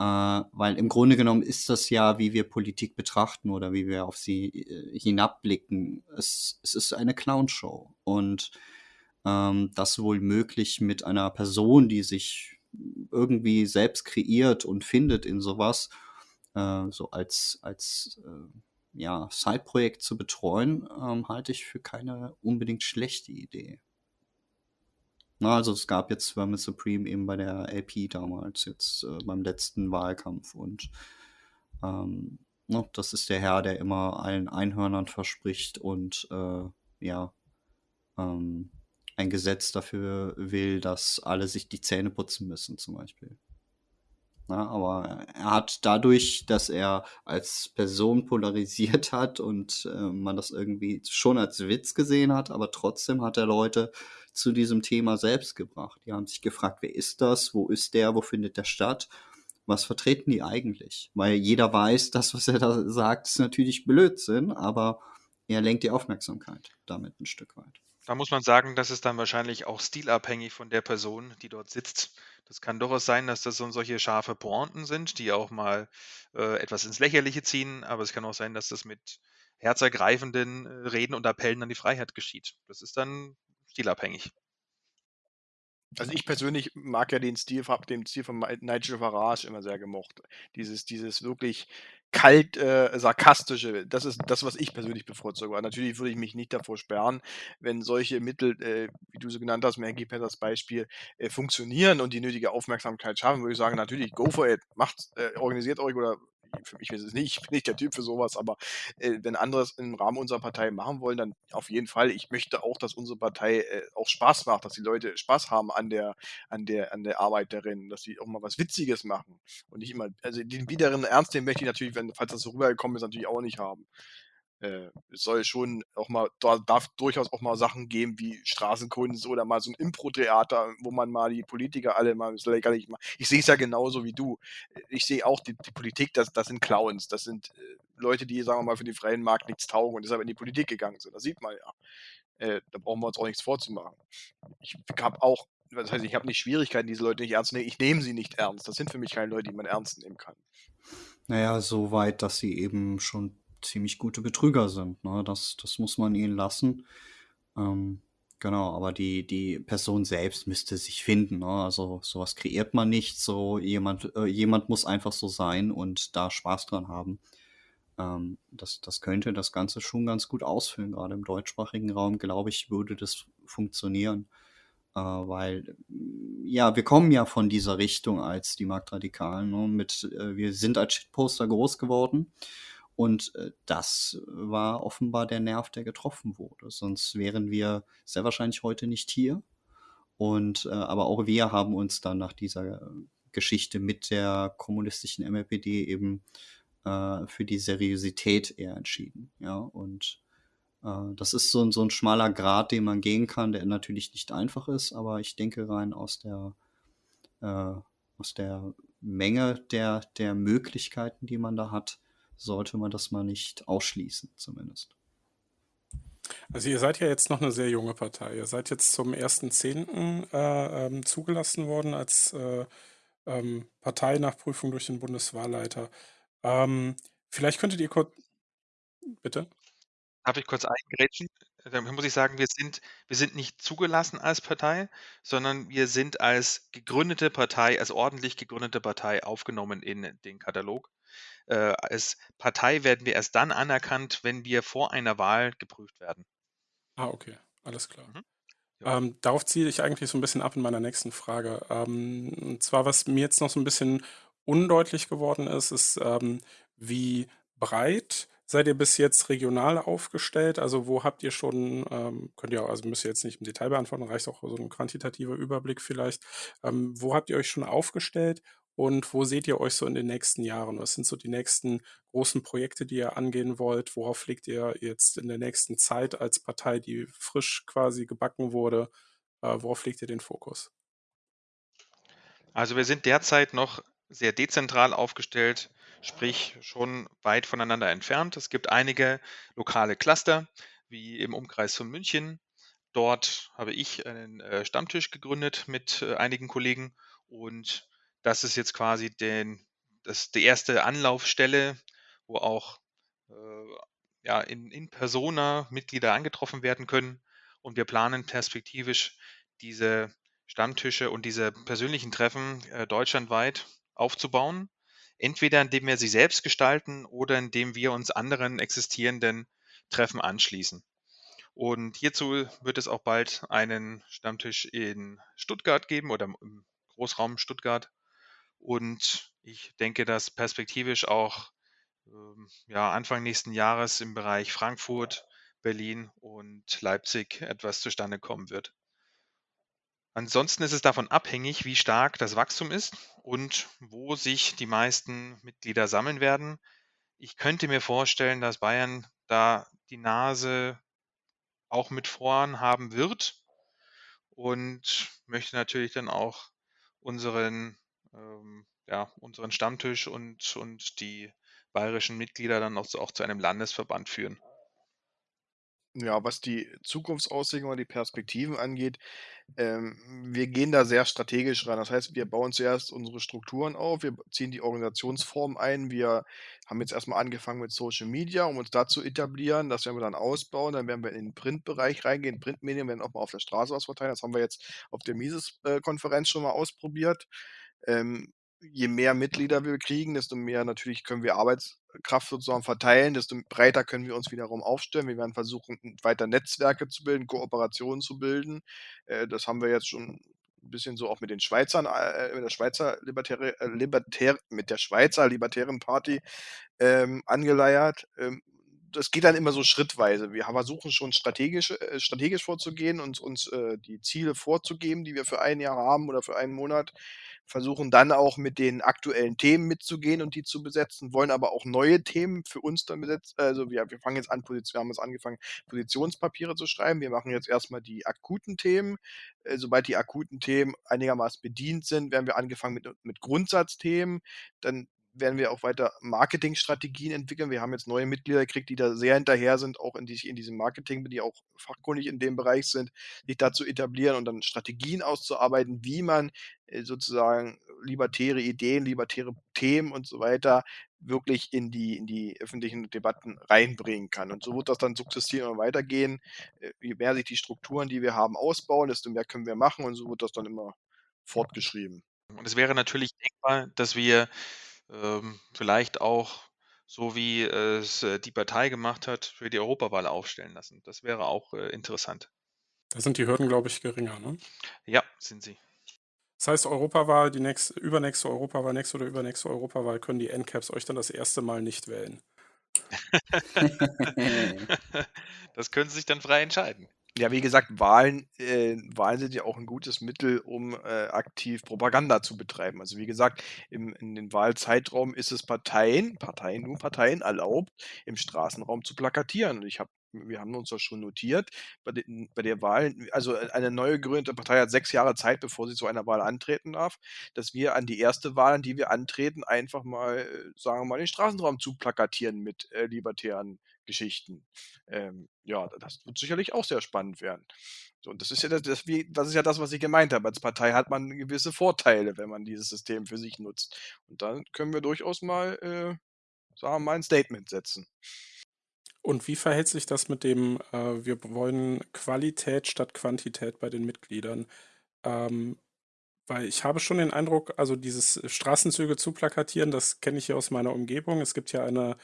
Äh, weil im Grunde genommen ist das ja, wie wir Politik betrachten oder wie wir auf sie äh, hinabblicken. Es, es ist eine Clownshow. Und ähm, das wohl möglich mit einer Person, die sich irgendwie selbst kreiert und findet in sowas, äh, so als, als äh, ja, Side-Projekt zu betreuen, ähm, halte ich für keine unbedingt schlechte Idee. Na, also es gab jetzt Vermin Supreme eben bei der LP damals, jetzt äh, beim letzten Wahlkampf. Und ähm, ne, das ist der Herr, der immer allen Einhörnern verspricht und äh, ja, ähm, ein Gesetz dafür will, dass alle sich die Zähne putzen müssen, zum Beispiel. Na, aber er hat dadurch, dass er als Person polarisiert hat und äh, man das irgendwie schon als Witz gesehen hat, aber trotzdem hat er Leute zu diesem Thema selbst gebracht. Die haben sich gefragt, wer ist das? Wo ist der? Wo findet der statt? Was vertreten die eigentlich? Weil jeder weiß, das, was er da sagt, ist natürlich Blödsinn, aber er lenkt die Aufmerksamkeit damit ein Stück weit. Da muss man sagen, das ist dann wahrscheinlich auch stilabhängig von der Person, die dort sitzt. Das kann durchaus sein, dass das so solche scharfe Pointen sind, die auch mal äh, etwas ins Lächerliche ziehen, aber es kann auch sein, dass das mit herzergreifenden äh, Reden und Appellen an die Freiheit geschieht. Das ist dann stilabhängig. Also ich persönlich mag ja den Stil, habe den Stil von Nigel Farage immer sehr gemocht. Dieses, dieses wirklich kalt äh, sarkastische, das ist das, was ich persönlich bevorzuge. Aber natürlich würde ich mich nicht davor sperren, wenn solche Mittel, äh, wie du sie genannt hast, Maggie Petters Beispiel, äh, funktionieren und die nötige Aufmerksamkeit schaffen, würde ich sagen, natürlich, go for it, macht, äh, organisiert euch oder für mich ist es nicht, ich bin nicht der Typ für sowas, aber äh, wenn andere es im Rahmen unserer Partei machen wollen, dann auf jeden Fall. Ich möchte auch, dass unsere Partei äh, auch Spaß macht, dass die Leute Spaß haben an der, an der, an der Arbeit darin, dass sie auch mal was Witziges machen und nicht immer, also den biederen Ernst, den möchte ich natürlich, wenn, falls das so rübergekommen ist, natürlich auch nicht haben äh, es soll schon auch mal, da darf durchaus auch mal Sachen geben wie Straßenkunst oder mal so ein Impro-Theater, wo man mal die Politiker alle mal macht. Ich sehe es ja genauso wie du. Ich sehe auch die, die, Politik, das, das sind Clowns, das sind äh, Leute, die, sagen wir mal, für den freien Markt nichts taugen und deshalb in die Politik gegangen sind. Das sieht man ja. Äh, da brauchen wir uns auch nichts vorzumachen. Ich habe auch, das heißt, ich habe nicht Schwierigkeiten, diese Leute nicht ernst zu nehmen. Ich nehme sie nicht ernst. Das sind für mich keine Leute, die man ernst nehmen kann. Naja, so weit, dass sie eben schon ziemlich gute Betrüger sind. Ne? Das, das muss man ihnen lassen. Ähm, genau, aber die, die Person selbst müsste sich finden. Ne? Also sowas kreiert man nicht. So jemand, äh, jemand muss einfach so sein und da Spaß dran haben. Ähm, das, das könnte das Ganze schon ganz gut ausfüllen. Gerade im deutschsprachigen Raum, glaube ich, würde das funktionieren. Äh, weil, ja, wir kommen ja von dieser Richtung als die Marktradikalen. Ne? Mit, äh, wir sind als Shitposter groß geworden und äh, das war offenbar der Nerv, der getroffen wurde. Sonst wären wir sehr wahrscheinlich heute nicht hier. Und äh, aber auch wir haben uns dann nach dieser Geschichte mit der kommunistischen MLPD eben äh, für die Seriosität eher entschieden. Ja, und Äh, das ist so 'n so 'n schmaler Grat, den man gehen kann, der natürlich nicht einfach ist, aber ich denke rein aus der äh, aus der Menge der der Möglichkeiten, die man da hat, sollte man das mal nicht ausschließen zumindest. Also ihr seid ja jetzt noch eine sehr junge Partei. Ihr seid jetzt zum 1.10., äh, ähm, zugelassen worden als, äh, ähm, Partei nach Prüfung durch den Bundeswahlleiter. Ähm, vielleicht könntet ihr kurz bitte? Darf ich kurz eingrätschen? Da muss ich sagen, wir sind wir sind nicht zugelassen als Partei, sondern wir sind als gegründete Partei als ordentlich gegründete Partei aufgenommen in den Katalog. Äh, als Partei werden wir erst dann anerkannt, wenn wir vor einer Wahl geprüft werden. Ah, okay, alles klar. Mhm. Ja. Ähm, darauf ziele ich eigentlich so ein bisschen ab in meiner nächsten Frage. Ähm, und zwar, was mir jetzt noch so ein bisschen undeutlich geworden ist, ist, ähm, wie breit seid ihr bis jetzt regional aufgestellt? Also, wo habt ihr schon ähm, könnt ihr auch also, müsst ihr jetzt nicht im Detail beantworten, reicht auch so ein quantitativer Überblick vielleicht. Ähm, wo habt ihr euch schon aufgestellt und wo seht ihr euch so in den nächsten Jahren? Was sind so die nächsten großen Projekte, die ihr angehen wollt? Worauf legt ihr jetzt in der nächsten Zeit als Partei, die frisch quasi gebacken wurde, äh, worauf legt ihr den Fokus? Also, wir sind derzeit noch sehr dezentral aufgestellt, sprich schon weit voneinander entfernt. Es gibt einige lokale Cluster, wie im Umkreis von München. Dort habe ich einen äh, Stammtisch gegründet mit äh, einigen Kollegen und das ist jetzt quasi den, das, die erste Anlaufstelle, wo auch äh, ja, in, in persona Mitglieder angetroffen werden können. Und wir planen perspektivisch diese Stammtische und diese persönlichen Treffen äh, deutschlandweit aufzubauen. Entweder indem wir sie selbst gestalten oder indem wir uns anderen existierenden Treffen anschließen. Und hierzu wird es auch bald einen Stammtisch in Stuttgart geben oder im Großraum Stuttgart. Und ich denke, dass perspektivisch auch ähm, ja, Anfang nächsten Jahres im Bereich Frankfurt, Berlin und Leipzig etwas zustande kommen wird. Ansonsten ist es davon abhängig, wie stark das Wachstum ist und wo sich die meisten Mitglieder sammeln werden. Ich könnte mir vorstellen, dass Bayern da die Nase auch mit vorn haben wird und möchte natürlich dann auch unseren ähm, ja, unseren Stammtisch und, und die bayerischen Mitglieder dann auch zu, auch zu einem Landesverband führen. Ja, was die Zukunftsaussichten oder die Perspektiven angeht, ähm, wir gehen da sehr strategisch ran. Das heißt, wir bauen zuerst unsere Strukturen auf, wir ziehen die Organisationsform ein. Wir haben jetzt erstmal angefangen mit Social Media, um uns da zu etablieren. Das werden wir dann ausbauen. Dann werden wir in den Printbereich reingehen. Printmedien werden auch mal auf der Straße was verteilen. Das haben wir jetzt auf der Mises-Konferenz schon mal ausprobiert. Ähm, je mehr Mitglieder wir kriegen, desto mehr natürlich können wir Arbeitskraft sozusagen verteilen, desto breiter können wir uns wiederum aufstellen. Wir werden versuchen, weiter Netzwerke zu bilden, Kooperationen zu bilden. Äh, das haben wir jetzt schon ein bisschen so auch mit den Schweizern, äh, mit der Schweizer Libertäre, äh, Libertär, mit der Schweizer Libertären Party ähm, angeleiert. Ähm, das geht dann immer so schrittweise. Wir versuchen schon strategisch, äh, strategisch vorzugehen und uns äh, die Ziele vorzugeben, die wir für ein Jahr haben oder für einen Monat versuchen dann auch mit den aktuellen Themen mitzugehen und die zu besetzen, wollen aber auch neue Themen für uns dann besetzen. Also wir, wir fangen jetzt an, wir haben jetzt angefangen, Positionspapiere zu schreiben. Wir machen jetzt erstmal die akuten Themen. Äh, sobald die akuten Themen einigermaßen bedient sind, werden wir angefangen mit, mit Grundsatzthemen. Dann werden wir auch weiter Marketingstrategien entwickeln. Wir haben jetzt neue Mitglieder gekriegt, die da sehr hinterher sind, auch in, die, in diesem Marketing, die auch fachkundig in dem Bereich sind, sich da zu etablieren und dann Strategien auszuarbeiten, wie man äh, sozusagen libertäre Ideen, libertäre Themen und so weiter wirklich in die, in die öffentlichen Debatten reinbringen kann. Und so wird das dann sukzessive weitergehen. Äh, je mehr sich die Strukturen, die wir haben, ausbauen, desto mehr können wir machen und so wird das dann immer fortgeschrieben. Und es wäre natürlich denkbar, dass wir ähm, vielleicht auch, so wie es äh, die Partei gemacht hat, für die Europawahl aufstellen lassen. Das wäre auch äh, interessant. Da sind die Hürden, glaube ich, geringer, ne? Ja, sind sie. Das heißt, Europawahl, die nächste, übernächste Europawahl, nächste oder übernächste Europawahl können die NCAPs euch dann das erste Mal nicht wählen. <laughs> <laughs> das können sie sich dann frei entscheiden. Ja, wie gesagt, Wahlen, äh, Wahlen sind ja auch ein gutes Mittel, um äh, aktiv Propaganda zu betreiben. Also wie gesagt, im, in den Wahlzeitraum ist es Parteien, Parteien, nur Parteien erlaubt, im Straßenraum zu plakatieren. Und ich habe wir haben uns das schon notiert, bei, den, bei der Wahl, also äh, eine neu gegründete Partei hat sechs Jahre Zeit, bevor sie zu einer Wahl antreten darf, dass wir an die erste Wahl, an die wir antreten, einfach mal, äh, sagen wir mal, den Straßenraum zu plakatieren mit äh, libertären Geschichten. Ähm, ja, das wird sicherlich auch sehr spannend werden. So, und das ist ja das, das, das ist ja das, was ich gemeint habe. Als Partei hat man gewisse Vorteile, wenn man dieses System für sich nutzt. Und dann können wir durchaus mal, äh, sagen wir mal, ein Statement setzen. Und wie verhält sich das mit dem, äh, wir wollen Qualität statt Quantität bei den Mitgliedern? Ähm, weil ich habe schon den Eindruck, also dieses Straßenzüge zu plakatieren, das kenne ich hier aus meiner Umgebung. Es gibt ja eine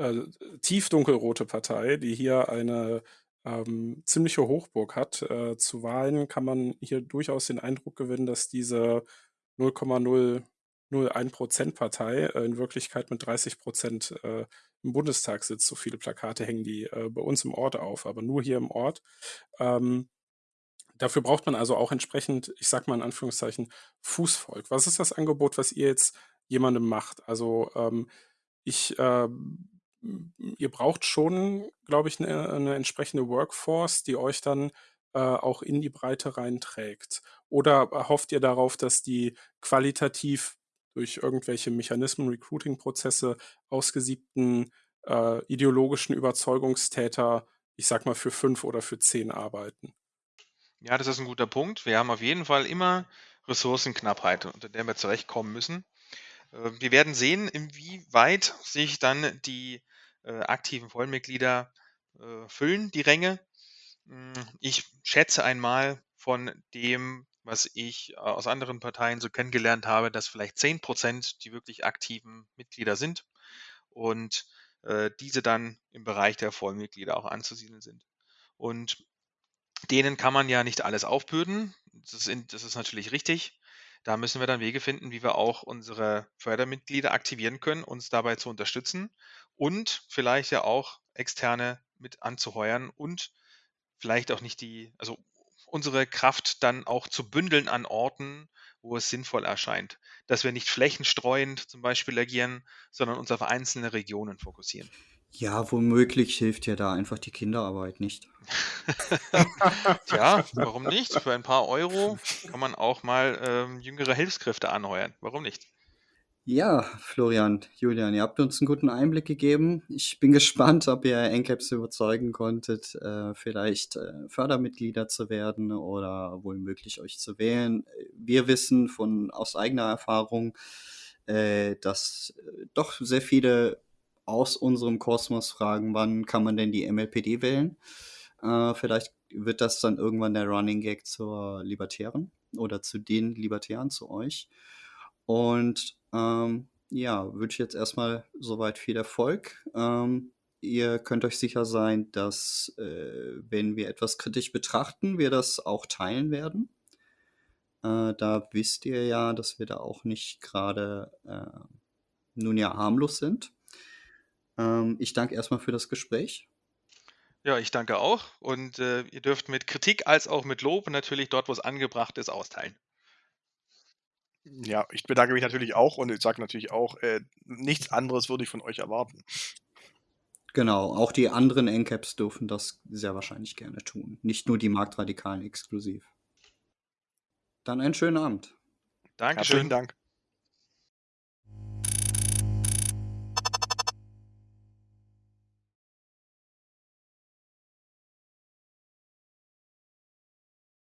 äh, tiefdunkelrote Partei, die hier eine ähm, ziemliche Hochburg hat. Äh, zu Wahlen kann man hier durchaus den Eindruck gewinnen, dass diese 0,001% Partei äh, in Wirklichkeit mit 30 Prozent äh, im Bundestag sitzt. So viele Plakate hängen die äh, bei uns im Ort auf, aber nur hier im Ort. Ähm, dafür braucht man also auch entsprechend, ich sag mal in Anführungszeichen, Fußvolk. Was ist das Angebot, was ihr jetzt jemandem macht? Also ähm, ich äh, ihr braucht schon, glaube ich, eine, eine entsprechende Workforce, die euch dann äh, auch in die Breite reinträgt. Oder hofft ihr darauf, dass die qualitativ durch irgendwelche Mechanismen, Recruiting-Prozesse ausgesiebten äh, ideologischen Überzeugungstäter, ich sag mal, für fünf oder für zehn arbeiten? Ja, das ist ein guter Punkt. Wir haben auf jeden Fall immer Ressourcenknappheit, unter der wir zurechtkommen müssen. Äh, wir werden sehen, inwieweit sich dann die äh, aktiven Vollmitglieder äh, füllen, die Ränge. Hm, ich schätze einmal von dem, was ich aus anderen Parteien so kennengelernt habe, dass vielleicht 10 Prozent die wirklich aktiven Mitglieder sind und äh, diese dann im Bereich der Vollmitglieder auch anzusiedeln sind. Und denen kann man ja nicht alles aufbürden. Das ist, das ist natürlich richtig. Da müssen wir dann Wege finden, wie wir auch unsere Fördermitglieder aktivieren können, uns dabei zu unterstützen und vielleicht ja auch externe mit anzuheuern und vielleicht auch nicht die, also unsere Kraft dann auch zu bündeln an Orten, wo es sinnvoll erscheint. Dass wir nicht flächenstreuend zum Beispiel agieren, sondern uns auf einzelne Regionen fokussieren. Ja, womöglich hilft ja da einfach die Kinderarbeit nicht. <laughs> Tja, warum <laughs> nicht? Für ein paar Euro kann man auch mal ähm, jüngere Hilfskräfte anheuern. Warum nicht? Ja, Florian, Julian, ihr habt uns einen guten Einblick gegeben. Ich bin <laughs> gespannt, ob ihr NCAPs überzeugen konntet, äh, vielleicht äh, Fördermitglieder zu werden oder wohl möglich euch zu wählen. Wir wissen von aus eigener Erfahrung, äh, dass äh, doch sehr viele aus unserem Kosmos fragen, wann kann man denn die MLPD wählen? Äh, vielleicht wird das dann irgendwann der Running Gag zur Libertären oder zu den Libertären, zu euch. Und ähm, ja, wünsche jetzt erstmal soweit viel Erfolg. Ähm, ihr könnt euch sicher sein, dass äh, wenn wir etwas kritisch betrachten, wir das auch teilen werden. Äh, da wisst ihr ja, dass wir da auch nicht gerade äh, nun ja harmlos sind. Ähm, ich danke erstmal für das Gespräch. Ja, ich danke auch. Und äh, ihr dürft mit Kritik als auch mit Lob natürlich dort, wo es angebracht ist, austeilen. Ja, ich bedanke mich natürlich auch und ich sage natürlich auch, äh, nichts anderes würde ich von euch erwarten. Genau, auch die anderen NCAPs dürfen das sehr wahrscheinlich gerne tun. Nicht nur die Marktradikalen exklusiv. Dann einen schönen Abend. Dankeschön. Herzlichen Dank.